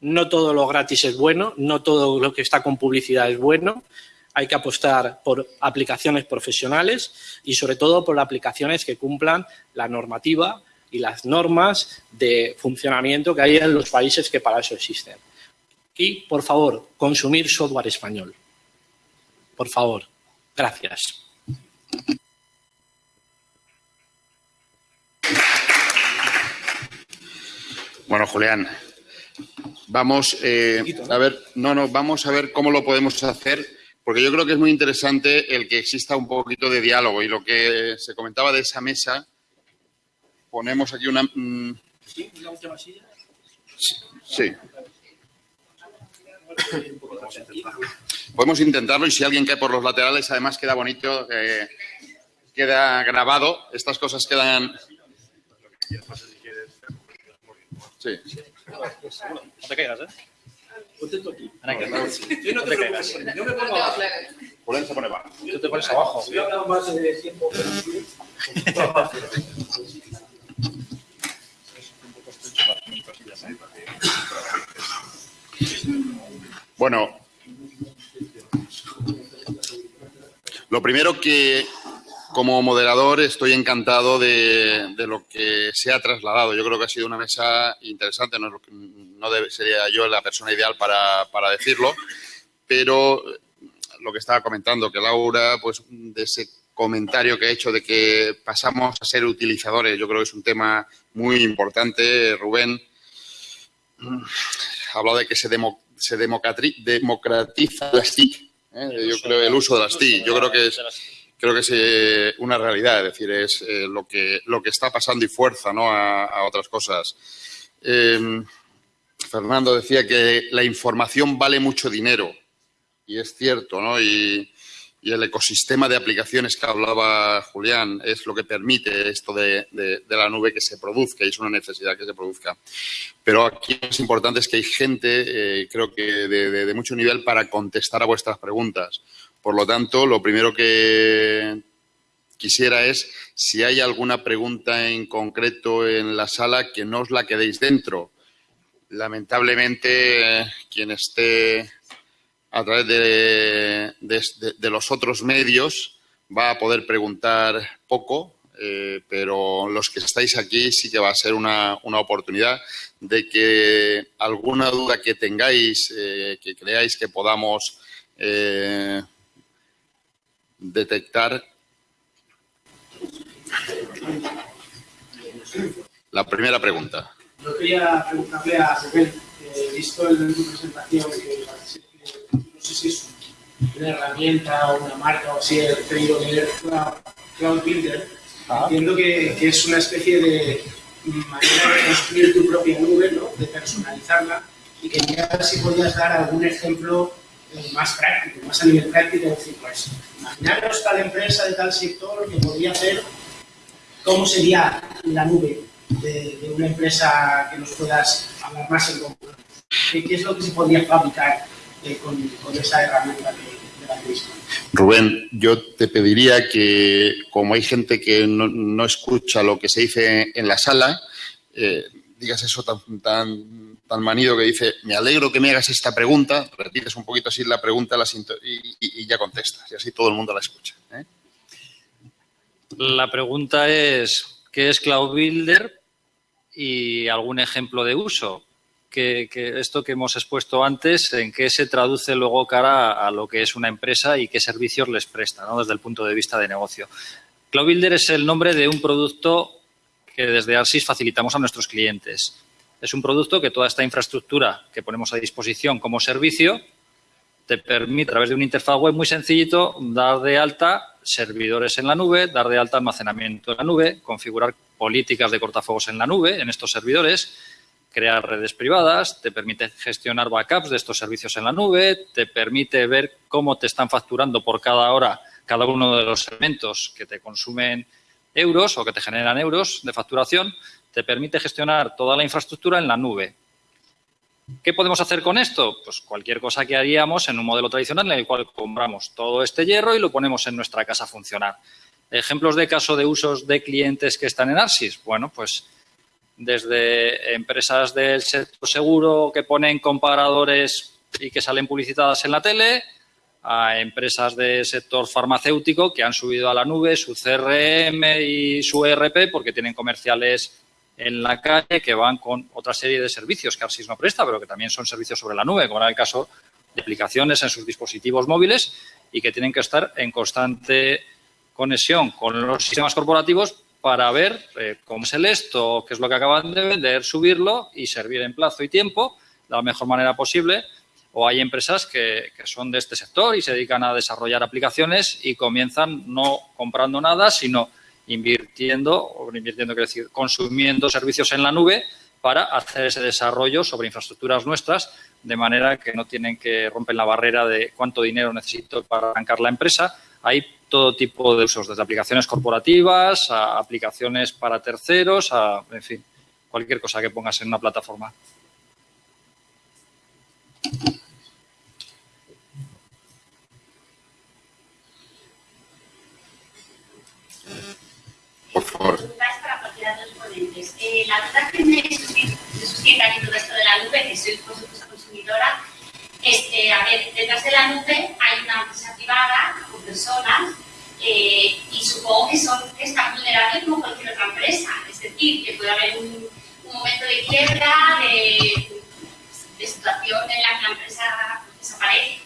No todo lo gratis es bueno, no todo lo que está con publicidad es bueno. Hay que apostar por aplicaciones profesionales y sobre todo por aplicaciones que cumplan la normativa y las normas de funcionamiento que hay en los países que para eso existen. Y, por favor, consumir software español. Por favor. Gracias. Bueno, Julián, Vamos eh, a ver, no, no, vamos a ver cómo lo podemos hacer, porque yo creo que es muy interesante el que exista un poquito de diálogo y lo que se comentaba de esa mesa. Ponemos aquí una. Mm, ¿Sí? ¿Una última silla? Sí. Podemos intentarlo y si alguien cae por los laterales, además queda bonito, eh, queda grabado. Estas cosas quedan. Sí. No te caigas, ¿eh? Ponte tú aquí. No te, caigas. Yo me pongo abajo. Por él se pone abajo. Tú te pones abajo. Yo he más de tiempo, Bueno, lo primero que como moderador estoy encantado de, lo que se ha trasladado. Yo creo que ha sido una mesa interesante, no, no debe, sería yo la persona ideal para, para, decirlo, pero lo que estaba comentando, que Laura, pues de ese comentario que ha hecho de que pasamos a ser utilizadores, yo creo que es un tema muy importante. Rubén ha hablado de que se, se democratiza las TIC, ¿eh? yo creo el uso de las TIC. Yo creo que es creo que es eh, una realidad, es decir, es eh, lo, que, lo que está pasando y fuerza ¿no? a, otras cosas. Em, Fernando decía que la información vale mucho dinero y es cierto, ¿no? Y, el ecosistema de aplicaciones que hablaba Julián es lo que permite esto de, la nube que se produzca y es una necesidad que se produzca. Pero aquí lo importante es que hay gente, eh, creo que de mucho nivel, para contestar a vuestras preguntas. Por lo tanto, lo primero que quisiera es si hay alguna pregunta en concreto en la sala que no os la quedéis dentro. Lamentablemente, quien esté a través de, los otros medios va a poder preguntar poco, eh, pero los que estáis aquí sí que va a ser una, oportunidad de que alguna duda que tengáis, eh, que creáis que podamos eh, detectar. La primera pregunta. Yo quería preguntarle a Rubén, visto en tu presentación que no sé si es una herramienta o una marca o así, he tenido que Cloud Builder, ah. entiendo que, que, es una especie de manera de construir tu propia nube, ¿no? de personalizarla, y quería si podías dar algún ejemplo eh, más práctico, más a nivel práctico, decir, pues, imaginaros tal empresa de tal sector que podría hacer, ¿cómo sería la nube de, una empresa que nos puedas hablar más en concreto? ¿Qué, es lo que se podría fabricar eh, con, esa herramienta de, la misma? Rubén, yo te pediría que, como hay gente que no, escucha lo que se dice en la sala, eh, digas eso tan, tan, tan, manido que dice, me alegro que me hagas esta pregunta, repites un poquito así la pregunta y, ya contestas, y así todo el mundo la escucha. ¿eh? La pregunta es, ¿qué es Cloud Builder? Y algún ejemplo de uso. Esto que hemos expuesto antes, ¿en qué se traduce luego cara a, lo que es una empresa y qué servicios les presta desde el punto de vista de negocio? Cloud Builder es el nombre de un producto que desde ARSIS facilitamos a nuestros clientes. Es un producto que toda esta infraestructura que ponemos a disposición como servicio te permite, a través de una interfaz web muy sencillito, dar de alta servidores en la nube, dar de alta almacenamiento en la nube, configurar políticas de cortafuegos en la nube, en estos servidores, crear redes privadas, te permite gestionar backups de estos servicios en la nube, te permite ver cómo te están facturando por cada hora cada uno de los elementos que te consumen euros o que te generan euros de facturación, te permite gestionar toda la infraestructura en la nube. ¿Qué podemos hacer con esto? Pues cualquier cosa que haríamos en un modelo tradicional en el cual compramos todo este hierro y lo ponemos en nuestra casa a funcionar. Ejemplos de caso de usos de clientes que están en Arsis. Bueno, pues desde empresas del sector seguro que ponen comparadores y que salen publicitadas en la tele, a empresas del sector farmacéutico que han subido a la nube su CRM y su ERP porque tienen comerciales en la calle que van con otra serie de servicios que Arsis no presta, pero que también son servicios sobre la nube, como era el caso de aplicaciones en sus dispositivos móviles y que tienen que estar en constante conexión con los sistemas corporativos para ver eh, cómo es el esto, qué es lo que acaban de vender, subirlo y servir en plazo y tiempo de la mejor manera posible. O hay empresas que, son de este sector y se dedican a desarrollar aplicaciones y comienzan no comprando nada, sino invirtiendo, invirtiendo, quiero decir, consumiendo servicios en la nube para hacer ese desarrollo sobre infraestructuras nuestras, de manera que no tienen que romper la barrera de cuánto dinero necesito para arrancar la empresa. Hay todo tipo de usos, desde aplicaciones corporativas a aplicaciones para terceros, a, en fin, cualquier cosa que pongas en una plataforma. Favor. Para ponentes. La verdad que me suscita aquí todo esto de la nube, que soy consumidora, es, eh, a ver, detrás de la nube hay una empresa privada con personas eh, y supongo que son que están vulnerables como cualquier otra empresa. Es decir, que puede haber un, un momento de quiebra, de de situación en la que la empresa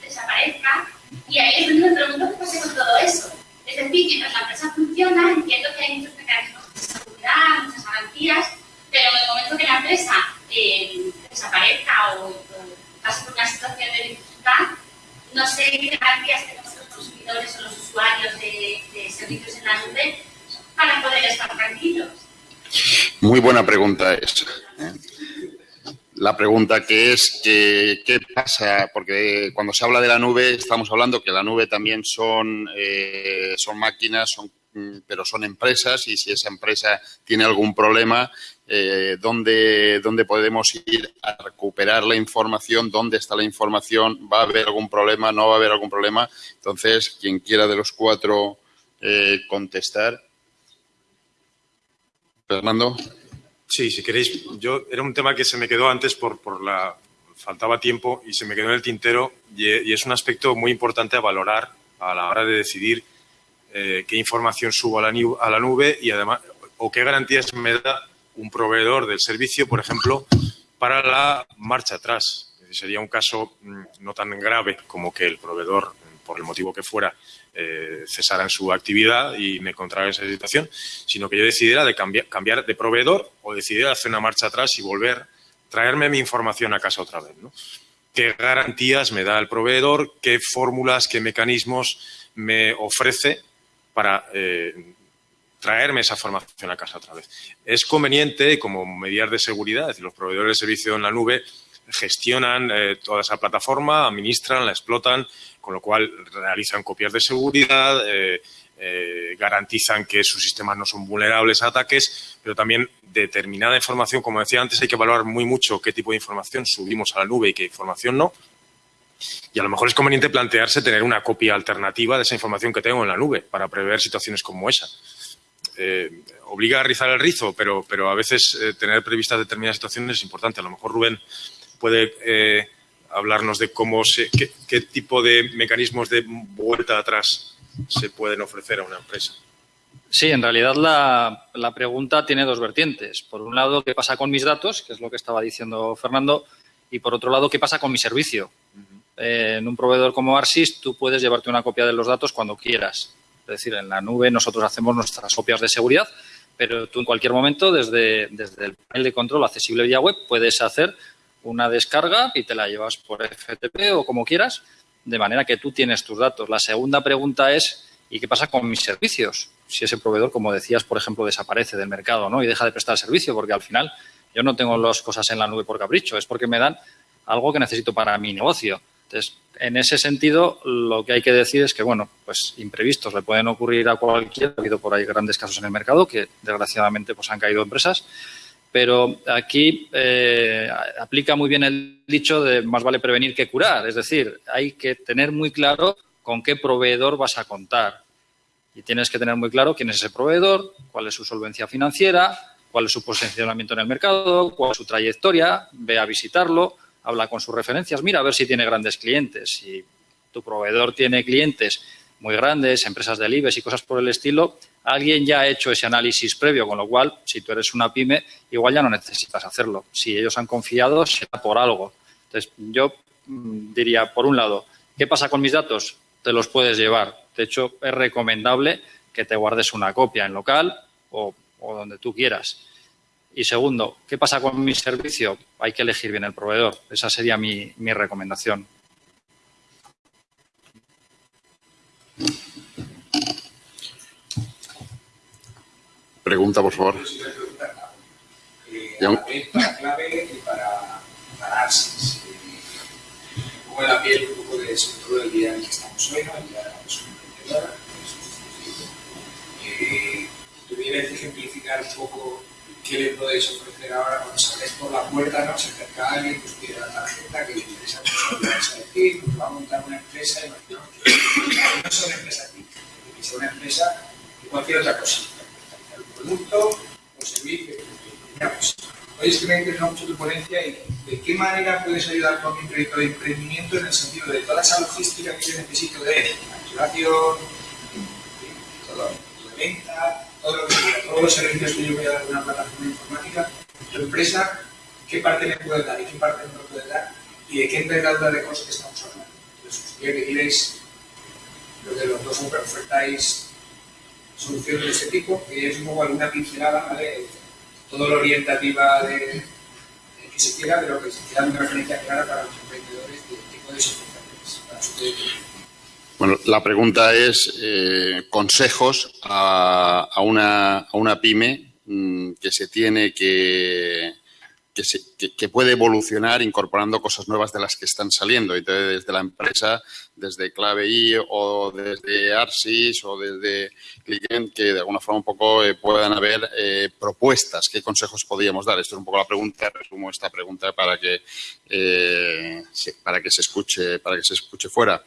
desaparezca, y ahí es donde me pregunto qué pasa con todo eso. Es decir, mientras la empresa funciona, entiendo que hay muchos mecanismos de seguridad, muchas garantías, pero en el momento que la empresa eh, desaparezca o, pase por una situación de dificultad, no sé qué garantías tenemos los consumidores o los usuarios de, servicios en la nube para poder estar tranquilos. Muy buena pregunta esa. ¿eh? La pregunta que es que, qué pasa, porque cuando se habla de la nube estamos hablando que la nube también son, eh, son máquinas, son, pero son empresas y si esa empresa tiene algún problema, eh, ¿dónde, ¿dónde, podemos ir a recuperar la información? ¿Dónde está la información? ¿Va a haber algún problema? ¿No va a haber algún problema? Entonces, quien quiera de los cuatro eh, contestar. Fernando. Sí, si queréis, yo era un tema que se me quedó antes por, por la faltaba tiempo y se me quedó en el tintero y, es un aspecto muy importante a valorar a la hora de decidir eh, qué información subo a la, a la nube y además o qué garantías me da un proveedor del servicio, por ejemplo, para la marcha atrás. Sería un caso mm, no tan grave como que el proveedor, por el motivo que fuera, eh, cesara en su actividad y me encontrara en esa situación, sino que yo decidiera de cambiar, de proveedor o decidiera hacer una marcha atrás y volver, traerme mi información a casa otra vez. ¿Qué garantías me da el proveedor? ¿Qué fórmulas, qué mecanismos me ofrece para eh, traerme esa formación a casa otra vez. Es conveniente como medidas de seguridad, los proveedores de servicio en la nube gestionan eh, toda esa plataforma, administran, la explotan, con lo cual realizan copias de seguridad, eh, eh, garantizan que sus sistemas no son vulnerables a ataques, pero también determinada información, como decía antes, hay que valorar muy mucho qué tipo de información subimos a la nube y qué información no. Y a lo mejor es conveniente plantearse tener una copia alternativa de esa información que tengo en la nube para prever situaciones como esa. Eh, obliga a rizar el rizo, pero, pero a veces tener previstas determinadas situaciones es importante. A lo mejor Rubén puede hablarnos de cómo se, qué, tipo de mecanismos de vuelta atrás se pueden ofrecer a una empresa. Sí, en realidad la, la, pregunta tiene dos vertientes. Por un lado, ¿qué pasa con mis datos? Que es lo que estaba diciendo Fernando. Y por otro lado, ¿qué pasa con mi servicio? en un proveedor como Arsis, tú puedes llevarte una copia de los datos cuando quieras. Es decir, en la nube nosotros hacemos nuestras copias de seguridad, pero tú en cualquier momento, desde, desde el panel de control accesible vía web, puedes hacer una descarga y te la llevas por FTP o como quieras, de manera que tú tienes tus datos. La segunda pregunta es, ¿y qué pasa con mis servicios? Si ese proveedor, como decías, por ejemplo, desaparece del mercado ¿no? y deja de prestar servicio, porque al final yo no tengo las cosas en la nube por capricho, es porque me dan algo que necesito para mi negocio. Entonces, en ese sentido, lo que hay que decir es que, bueno, pues imprevistos le pueden ocurrir a cualquiera. Ha habido por ahí grandes casos en el mercado que, desgraciadamente, pues han caído empresas. Pero aquí eh, aplica muy bien el dicho de más vale prevenir que curar. Es decir, hay que tener muy claro con qué proveedor vas a contar. Y tienes que tener muy claro quién es ese proveedor, cuál es su solvencia financiera, cuál es su posicionamiento en el mercado, cuál es su trayectoria, ve a visitarlo, habla con sus referencias, mira a ver si tiene grandes clientes. Si tu proveedor tiene clientes muy grandes, empresas del IBEX y cosas por el estilo, alguien ya ha hecho ese análisis previo, con lo cual, si tú eres una pyme, igual ya no necesitas hacerlo. Si ellos han confiado, será por algo. Entonces, yo mm, diría, por un lado, ¿qué pasa con mis datos? Te los puedes llevar. De hecho, es recomendable que te guardes una copia en local o, donde tú quieras. Y segundo, ¿qué pasa con mi servicio? Hay que elegir bien el proveedor. Esa sería mi recomendación. Pregunta, por favor. Eh, para clave y para, para ARSIS. Como la piel un poco de sobre todo el día en el que estamos hoy, ¿no? el día de la persona emprendedora. Eh, ¿Tuvierais ejemplificar un poco ¿qué le podéis ofrecer ahora cuando salgáis por la puerta, ¿no? Se acerca alguien, pues pide la tarjeta, que le interesa mucho que vais a decir, pues va a montar una empresa, y no es una empresa aquí, que sea una empresa de cualquier otra cosa, un producto o servicio. Mira, pues, hoy es que me ha interesado mucho tu ponencia y de qué manera puedes ayudar con mi proyecto de emprendimiento en el sentido de toda esa logística que yo necesito de facturación, todo, de venta, todos los servicios que yo voy a dar en una plataforma informática, tu empresa, qué parte me puede dar y qué parte no puede dar y de qué envergadura de cosas estamos hablando. Entonces, que queréis, lo que los dos ofertáis soluciones de este tipo, que es un poco alguna pincelada, ¿vale? Todo lo orientativa de, que se quiera, pero que se quiera una referencia clara para los emprendedores de qué podéis ofrecerles para su. Bueno, la pregunta es eh, consejos a, a, una, a, una, pyme mmm, que se tiene que, que, se, que, puede evolucionar incorporando cosas nuevas de las que están saliendo. Entonces, desde la empresa, desde Clave I o desde Arsis o desde Client, que de alguna forma un poco eh, puedan haber eh, propuestas. ¿Qué consejos podríamos dar? Esto es un poco la pregunta, resumo esta pregunta para que, eh, para que se escuche, para que se escuche fuera.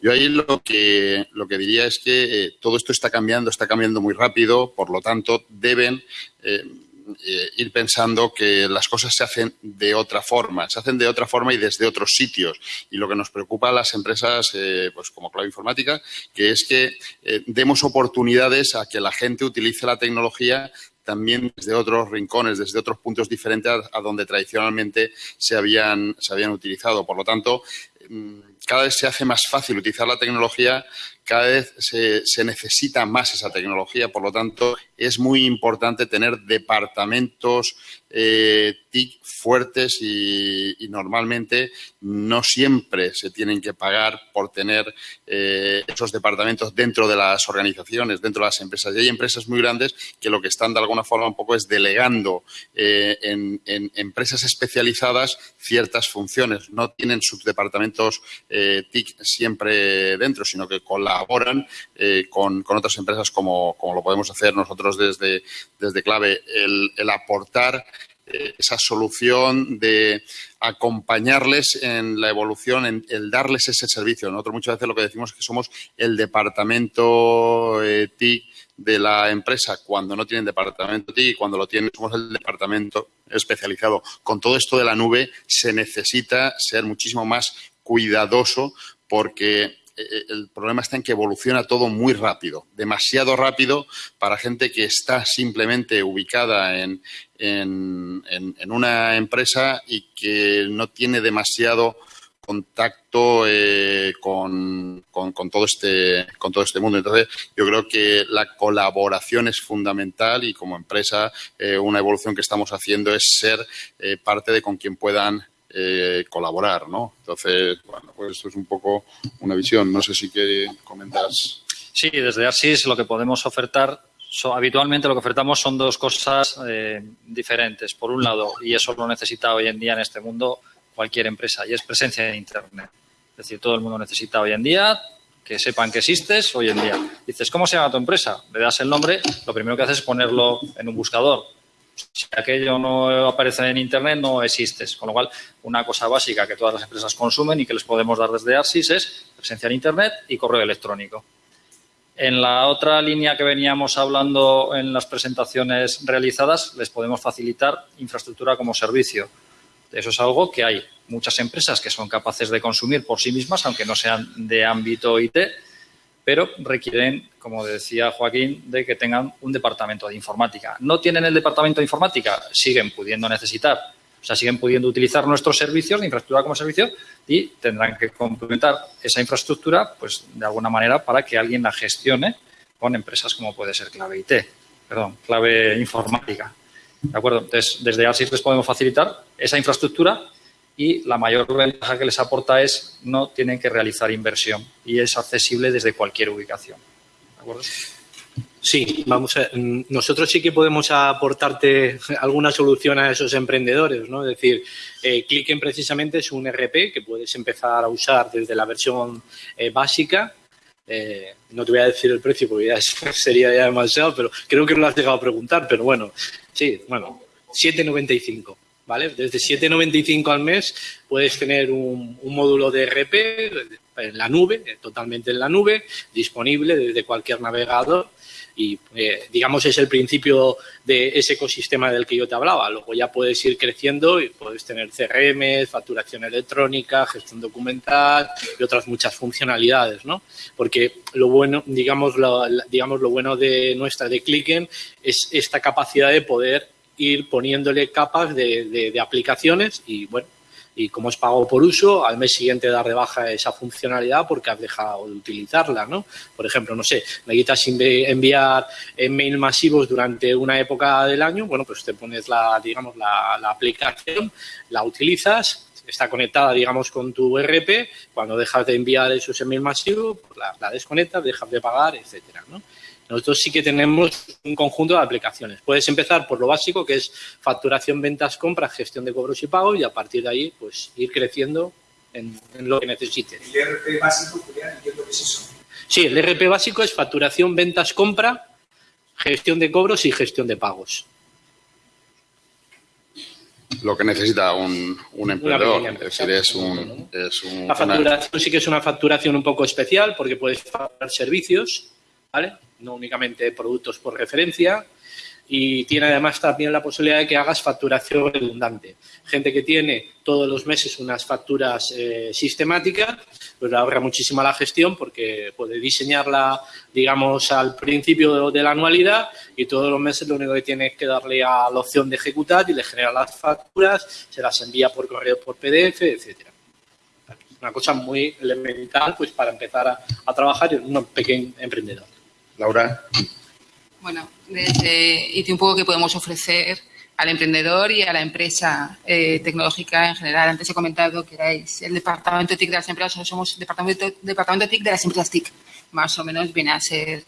Yo ahí lo que, lo que diría es que eh, todo esto está cambiando, está cambiando muy rápido, por lo tanto, deben eh, ir pensando que las cosas se hacen de otra forma, se hacen de otra forma y desde otros sitios. Y lo que nos preocupa a las empresas, eh, pues como Clave Informática, que es que eh, demos oportunidades a que la gente utilice la tecnología también desde otros rincones, desde otros puntos diferentes a, donde tradicionalmente se habían, se habían utilizado. Por lo tanto, mm, cada vez se hace más fácil utilizar la tecnología, cada vez se, necesita más esa tecnología, por lo tanto, es muy importante tener departamentos eh, TIC fuertes y, normalmente no siempre se tienen que pagar por tener eh, esos departamentos dentro de las organizaciones, dentro de las empresas. Y hay empresas muy grandes que lo que están de alguna forma un poco es delegando eh, en, en, empresas especializadas ciertas funciones. No tienen sus departamentos TIC siempre dentro, sino que colaboran eh, con, con, otras empresas como, como, lo podemos hacer nosotros desde, desde Clave, el, aportar eh, esa solución de acompañarles en la evolución, en el darles ese servicio. Nosotros muchas veces lo que decimos es que somos el departamento eh, TIC de la empresa cuando no tienen departamento TIC y cuando lo tienen somos el departamento especializado. Con todo esto de la nube se necesita ser muchísimo más cuidadoso porque el problema está en que evoluciona todo muy rápido, demasiado rápido para gente que está simplemente ubicada en, en, en, una empresa y que no tiene demasiado contacto eh, con, todo este, con todo este mundo. Entonces, yo creo que la colaboración es fundamental y como empresa eh, una evolución que estamos haciendo es ser eh, parte de con quien puedan eh, colaborar, ¿no? Entonces, bueno, pues esto es un poco una visión. No sé si quiere comentas. Sí, desde ASIS lo que podemos ofertar, so, habitualmente lo que ofertamos son dos cosas eh, diferentes. Por un lado, y eso lo necesita hoy en día en este mundo cualquier empresa, y es presencia en Internet. Es decir, todo el mundo necesita hoy en día que sepan que existes hoy en día. Dices, ¿cómo se llama tu empresa? Le das el nombre, lo primero que haces es ponerlo en un buscador si aquello no aparece en Internet, no existes. Con lo cual, una cosa básica que todas las empresas consumen y que les podemos dar desde ARSIS es presencia en Internet y correo electrónico. En la otra línea que veníamos hablando en las presentaciones realizadas, les podemos facilitar infraestructura como servicio. Eso es algo que hay muchas empresas que son capaces de consumir por sí mismas, aunque no sean de ámbito IT, pero requieren, como decía Joaquín, de que tengan un departamento de informática. ¿No tienen el departamento de informática? Siguen pudiendo necesitar, o sea, siguen pudiendo utilizar nuestros servicios de infraestructura como servicio y tendrán que complementar esa infraestructura, pues, de alguna manera para que alguien la gestione con empresas como puede ser Clave IT, perdón, Clave Informática. ¿De acuerdo? Entonces, desde ASIS les podemos facilitar esa infraestructura y la mayor ventaja que les aporta es no tienen que realizar inversión y es accesible desde cualquier ubicación. ¿De acuerdo? Sí, vamos a, nosotros sí que podemos aportarte alguna solución a esos emprendedores, ¿no? Es decir, eh, Clicken precisamente es un RP que puedes empezar a usar desde la versión eh, básica. Eh, no te voy a decir el precio porque ya sería ya demasiado, pero creo que no lo has llegado a preguntar, pero bueno, sí, bueno, 7,95. ¿Vale? Desde 7,95 al mes puedes tener un, módulo de RP en la nube, totalmente en la nube, disponible desde cualquier navegador y eh, digamos es el principio de ese ecosistema del que yo te hablaba. Luego ya puedes ir creciendo y puedes tener CRM, facturación electrónica, gestión documental y otras muchas funcionalidades, ¿no? Porque lo bueno, digamos lo, digamos lo bueno de nuestra de Clicken es esta capacidad de poder ir poniéndole capas de, de, aplicaciones y bueno, y como es pago por uso, al mes siguiente dar de baja esa funcionalidad porque has dejado de utilizarla, ¿no? Por ejemplo, no sé, necesitas enviar mail masivos durante una época del año, bueno, pues te pones la, digamos, la, la aplicación, la utilizas, está conectada, digamos, con tu RP, cuando dejas de enviar esos email masivos, pues la desconectas, dejas de pagar, etcétera, ¿no? Nosotros sí que tenemos un conjunto de aplicaciones. Puedes empezar por lo básico, que es facturación, ventas, compras, gestión de cobros y pagos, y a partir de ahí, pues ir creciendo en, en lo que necesites. ¿El RP básico, Julián, entiendo que es eso? Sí, el RP básico es facturación, ventas, compra, gestión de cobros y gestión de pagos. Lo que necesita un, un emprendedor, es decir, es un, es un... La facturación una... sí que es una facturación un poco especial porque puedes facturar servicios, ¿vale? No únicamente productos por referencia. y tiene además también la posibilidad de que hagas facturación redundante. Gente que tiene todos los meses unas facturas eh, sistemáticas, pues le ahorra muchísima la gestión porque puede diseñarla, digamos, al principio de, la anualidad y todos los meses lo único que tiene es que darle a la opción de ejecutar y le genera las facturas, se las envía por correo, por PDF, etcétera. Una cosa muy elemental pues para empezar a trabajar en un pequeño emprendedor. Laura. Bueno, desde un poco que podemos ofrecer al emprendedor y a la empresa eh, tecnológica en general. Antes he comentado que erais el departamento TIC de las empresas, somos departamento, departamento TIC de las empresas TIC. Más o menos viene a ser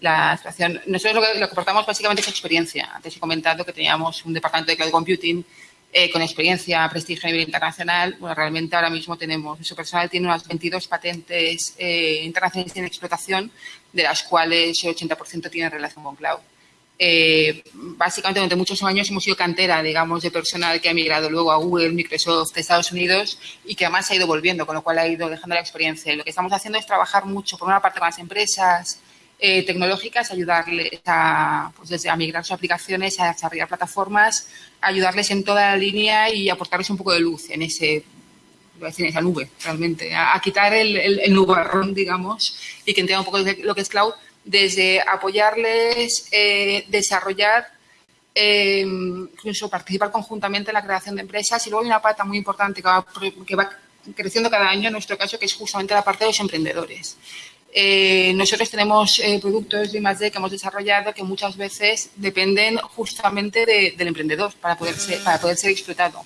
la situación. Nosotros lo que, lo que aportamos básicamente es experiencia. Antes he comentado que teníamos un departamento de cloud computing eh, con experiencia, prestigio a nivel internacional. Bueno, realmente ahora mismo tenemos, su personal tiene unas 22 patentes eh, internacionales en explotación, de las cuales el 80% tienen relación con cloud. Eh, básicamente durante muchos años hemos sido cantera, digamos, de personal que ha migrado luego a Google, Microsoft, Estados Unidos y que además ha ido volviendo, con lo cual ha ido dejando la experiencia. Lo que estamos haciendo es trabajar mucho, por una parte, con las empresas eh, tecnológicas, ayudarles a, pues desde a migrar sus aplicaciones, a desarrollar plataformas, ayudarles en toda la línea y aportarles un poco de luz en ese en esa nube, realmente, a, quitar el, el, nubarrón, digamos, y que entiendan un poco lo que es cloud, desde apoyarles, eh, desarrollar, eh, incluso participar conjuntamente en la creación de empresas. Y luego hay una pata muy importante que va, que va creciendo cada año, en nuestro caso, que es justamente la parte de los emprendedores. Eh, nosotros tenemos productos de I+.D. que hemos desarrollado que muchas veces dependen justamente del emprendedor para poder ser, para poder ser explotado.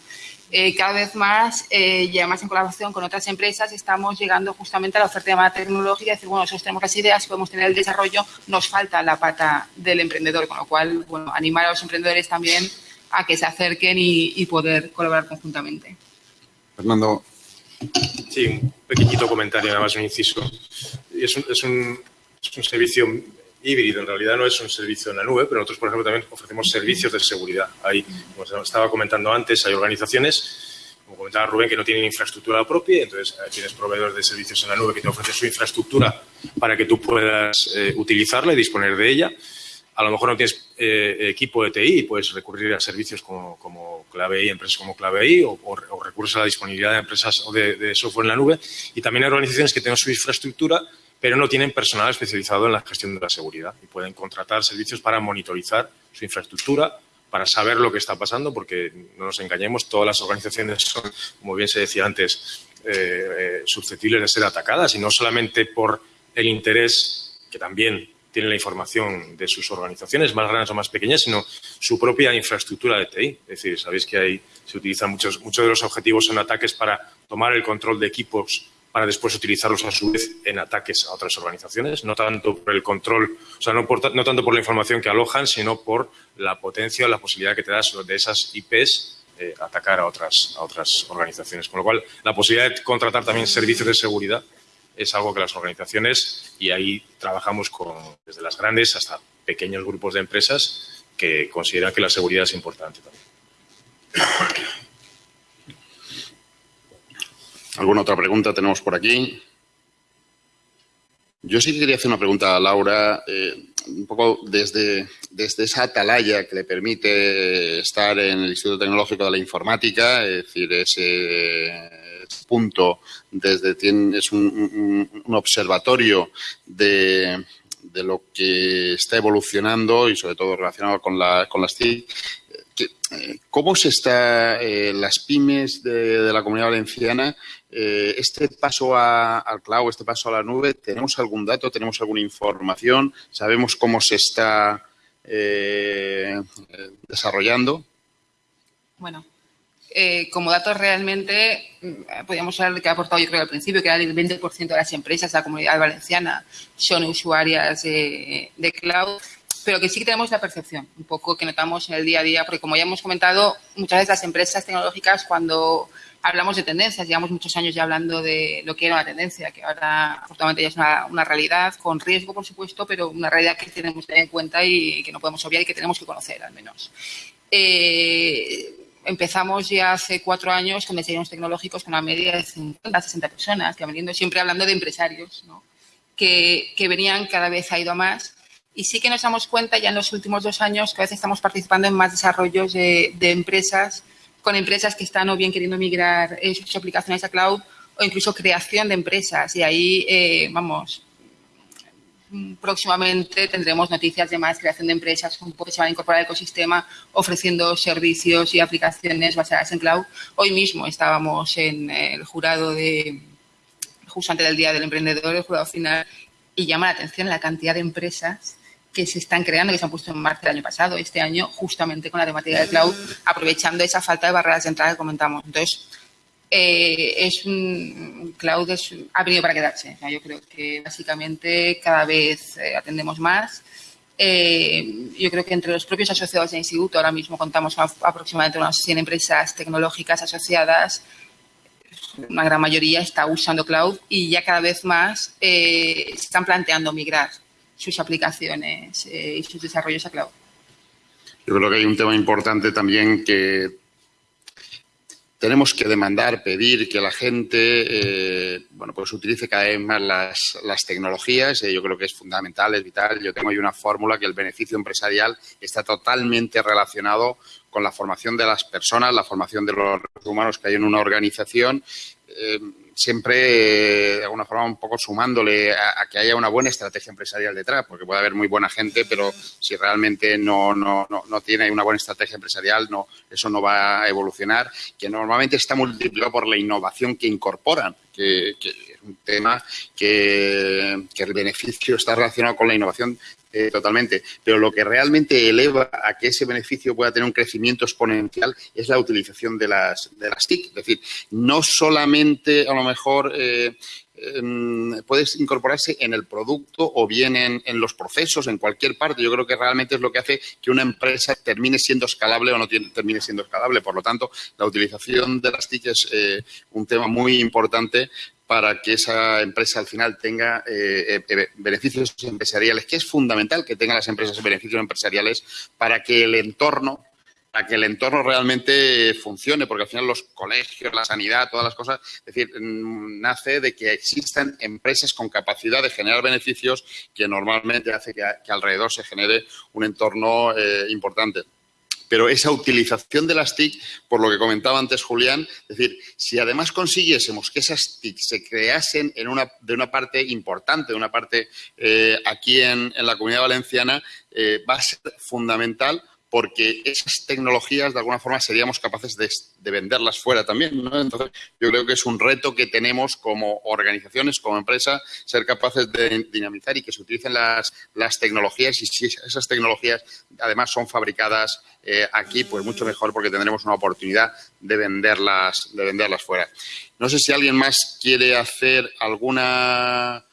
Eh, cada vez más, eh, y además en colaboración con otras empresas, estamos llegando justamente a la oferta de llamada tecnológica y decir, bueno, nosotros tenemos las ideas, podemos tener el desarrollo, nos falta la pata del emprendedor, con lo cual, bueno, animar a los emprendedores también a que se acerquen y, poder colaborar conjuntamente. Fernando. Sí, un pequeñito comentario, nada más un inciso. Es un, es un, es un servicio híbrido. En realidad no es un servicio en la nube, pero nosotros, por ejemplo, también ofrecemos servicios de seguridad. Hay, como estaba comentando antes, hay organizaciones, como comentaba Rubén, que no tienen infraestructura propia, entonces eh, tienes proveedores de servicios en la nube que te ofrecen su infraestructura para que tú puedas eh, utilizarla y disponer de ella. A lo mejor no tienes eh, equipo de TI y puedes recurrir a servicios como, como Clave I, empresas como Clave I, o, o, recursos a la disponibilidad de empresas o de, de software en la nube. Y también hay organizaciones que tienen su infraestructura pero no tienen personal especializado en la gestión de la seguridad y pueden contratar servicios para monitorizar su infraestructura, para saber lo que está pasando, porque no nos engañemos, todas las organizaciones son, como bien se decía antes, eh, eh, susceptibles de ser atacadas y no solamente por el interés que también tiene la información de sus organizaciones, más grandes o más pequeñas, sino su propia infraestructura de TI. Es decir, sabéis que ahí se utilizan muchos, muchos de los objetivos son ataques para tomar el control de equipos para después utilizarlos a su vez en ataques a otras organizaciones, no tanto por el control, o sea, no, tanto por la información que alojan, sino por la potencia o la posibilidad que te das de esas IPs eh, atacar a otras, a otras organizaciones. Con lo cual, la posibilidad de contratar también servicios de seguridad es algo que las organizaciones, y ahí trabajamos con, desde las grandes hasta pequeños grupos de empresas que consideran que la seguridad es importante también. ¿Alguna otra pregunta tenemos por aquí? Yo sí quería hacer una pregunta a Laura, eh, un poco desde, desde esa atalaya que le permite estar en el Instituto Tecnológico de la Informática, es decir, ese punto desde es un, un, observatorio de, de, lo que está evolucionando y sobre todo relacionado con, la, con las TIC. ¿Cómo se está eh, las pymes de, la comunidad valenciana eh, este paso a, al cloud, este paso a la nube, ¿tenemos algún dato, tenemos alguna información? ¿Sabemos cómo se está eh, desarrollando? Bueno, eh, como datos realmente, mm, podríamos hablar de que ha aportado yo creo al principio, que era el 20% de las empresas de la comunidad valenciana son usuarias de cloud pero que sí que tenemos la percepción, un poco que notamos en el día a día, porque como ya hemos comentado, muchas veces las empresas tecnológicas cuando hablamos de tendencias, llevamos muchos años ya hablando de lo que era una tendencia, que ahora afortunadamente ya es una, realidad, con riesgo, por supuesto, pero una realidad que tenemos que tener en cuenta y que no podemos obviar y que tenemos que conocer, al menos. Eh, empezamos ya hace cuatro años con desayunos tecnológicos con una media de 50, 60 personas, que veniendo siempre hablando de empresarios, que, que venían cada vez ha ido más Y sí que nos damos cuenta ya en los últimos dos años que a veces estamos participando en más desarrollos de, empresas, con empresas que están o bien queriendo migrar eh, sus aplicaciones a cloud o incluso creación de empresas. Y ahí, eh, vamos, próximamente tendremos noticias de más creación de empresas que se van a incorporar al ecosistema ofreciendo servicios y aplicaciones basadas en cloud. Hoy mismo estábamos en el jurado de, justo antes del Día del Emprendedor, el jurado final, y llama la atención la cantidad de empresas que se están creando, que se han puesto en marcha el año pasado, este año, justamente con la temática del cloud, aprovechando esa falta de barreras de entrada que comentamos. Entonces, eh, es un cloud ha venido para quedarse. yo creo que básicamente cada vez eh, atendemos más. Eh, yo creo que entre los propios asociados del instituto ahora mismo contamos con aproximadamente unas 100 empresas tecnológicas asociadas. Una gran mayoría está usando cloud y ya cada vez más se están planteando migrar sus aplicaciones y sus desarrollos a cloud. Yo creo que hay un tema importante también que tenemos que demandar, pedir que la gente eh, bueno, pues utilice cada vez más las, tecnologías. Eh, yo creo que es fundamental, es vital. Yo tengo ahí una fórmula que el beneficio empresarial está totalmente relacionado con la formación de las personas, la formación de los humanos que hay en una organización. Eh, siempre, de alguna forma, un poco sumándole a, que haya una buena estrategia empresarial detrás, porque puede haber muy buena gente, pero si realmente no, no, no, tiene una buena estrategia empresarial, no, eso no va a evolucionar, que normalmente está multiplicado por la innovación que incorporan, que, es un tema que, el beneficio está relacionado con la innovación eh, totalmente. Pero lo que realmente eleva a que ese beneficio pueda tener un crecimiento exponencial es la utilización de las, de las TIC. Es decir, no solamente a lo mejor eh, em, puedes incorporarse en el producto o bien en, los procesos, en cualquier parte. Yo creo que realmente es lo que hace que una empresa termine siendo escalable o no termine siendo escalable. Por lo tanto, la utilización de las TIC es eh, un tema muy importante para que esa empresa al final tenga eh, eh, beneficios empresariales, que es fundamental que tengan las empresas beneficios empresariales para que el entorno para que el entorno realmente funcione, porque al final los colegios, la sanidad, todas las cosas, es decir, mm, nace de que existan empresas con capacidad de generar beneficios que normalmente hace que, alrededor se genere un entorno eh, importante. Pero esa utilización de las TIC, por lo que comentaba antes Julián, es decir, si además consiguiésemos que esas TIC se creasen en una, de una parte importante, de una parte eh, aquí en, la comunidad valenciana, eh, va a ser fundamental porque esas tecnologías de alguna forma seríamos capaces de, venderlas fuera también. Entonces, yo creo que es un reto que tenemos como organizaciones, como empresa, ser capaces de dinamizar y que se utilicen las, tecnologías y si esas tecnologías además son fabricadas eh, aquí, pues mucho mejor porque tendremos una oportunidad de venderlas, de venderlas fuera. No sé si alguien más quiere hacer alguna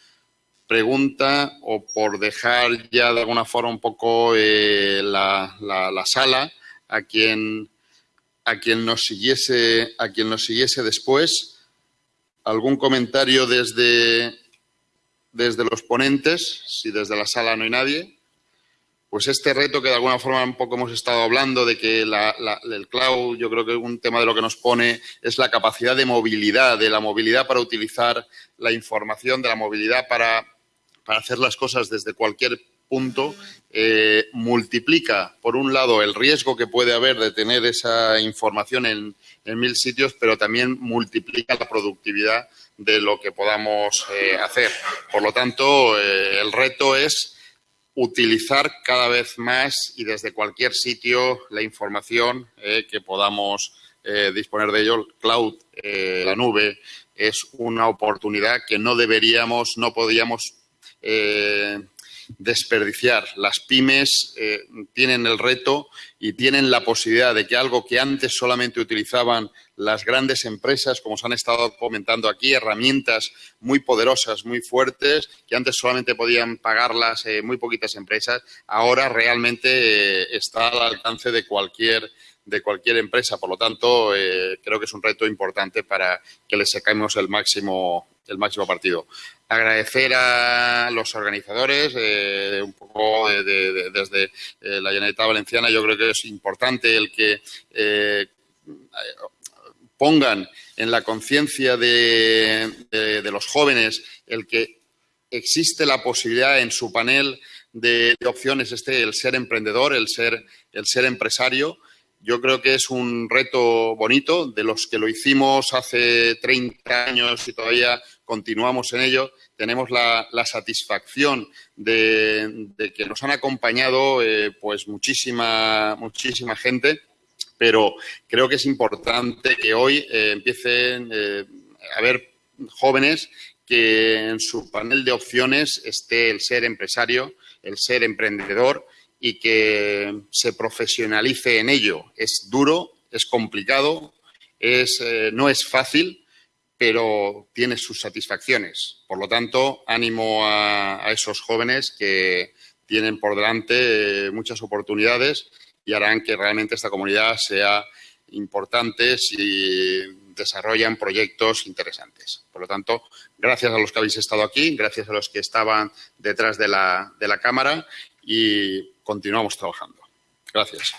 pregunta o por dejar ya de alguna forma un poco eh, la, la, sala a quien a quien nos siguiese a quien nos siguiese después. Algún comentario desde desde los ponentes si desde la sala no hay nadie. Pues este reto que de alguna forma un poco hemos estado hablando de que el cloud, yo creo que un tema de lo que nos pone es la capacidad de movilidad, de la movilidad para utilizar la información, de la movilidad para para hacer las cosas desde cualquier punto, eh, multiplica, por un lado, el riesgo que puede haber de tener esa información en, mil sitios, pero también multiplica la productividad de lo que podamos eh, hacer. Por lo tanto, eh, el reto es utilizar cada vez más y desde cualquier sitio la información que podamos disponer de ello. Cloud, la nube, es una oportunidad que no deberíamos, no podíamos eh, desperdiciar. Las pymes eh, tienen el reto y tienen la posibilidad de que algo que antes solamente utilizaban las grandes empresas, como se han estado comentando aquí, herramientas muy poderosas, muy fuertes, que antes solamente podían pagarlas eh, muy poquitas empresas, ahora realmente está al alcance de cualquier de cualquier empresa. Por lo tanto, creo que es un reto importante para que le saquemos el máximo, el máximo partido agradecer a los organizadores, eh, un poco desde eh, la Generalitat Valenciana, yo creo que es importante el que eh, pongan en la conciencia de, los jóvenes el que existe la posibilidad en su panel de, opciones este el ser emprendedor, el ser, el ser empresario. Yo creo que es un reto bonito de los que lo hicimos hace 30 años y todavía continuamos en ello. Tenemos la, satisfacción de, que nos han acompañado eh, pues muchísima, muchísima gente, pero creo que es importante que hoy eh, empiecen eh, a haber jóvenes que en su panel de opciones esté el ser empresario, el ser emprendedor y que se profesionalice en ello. Es duro, es complicado, eh, no es fácil, pero tiene sus satisfacciones. Por lo tanto, ánimo a, esos jóvenes que tienen por delante eh, muchas oportunidades y harán que realmente esta comunidad sea importante si desarrollan proyectos interesantes. Por lo tanto, gracias a los que habéis estado aquí, gracias a los que estaban detrás de la cámara y continuamos trabajando. Gracias.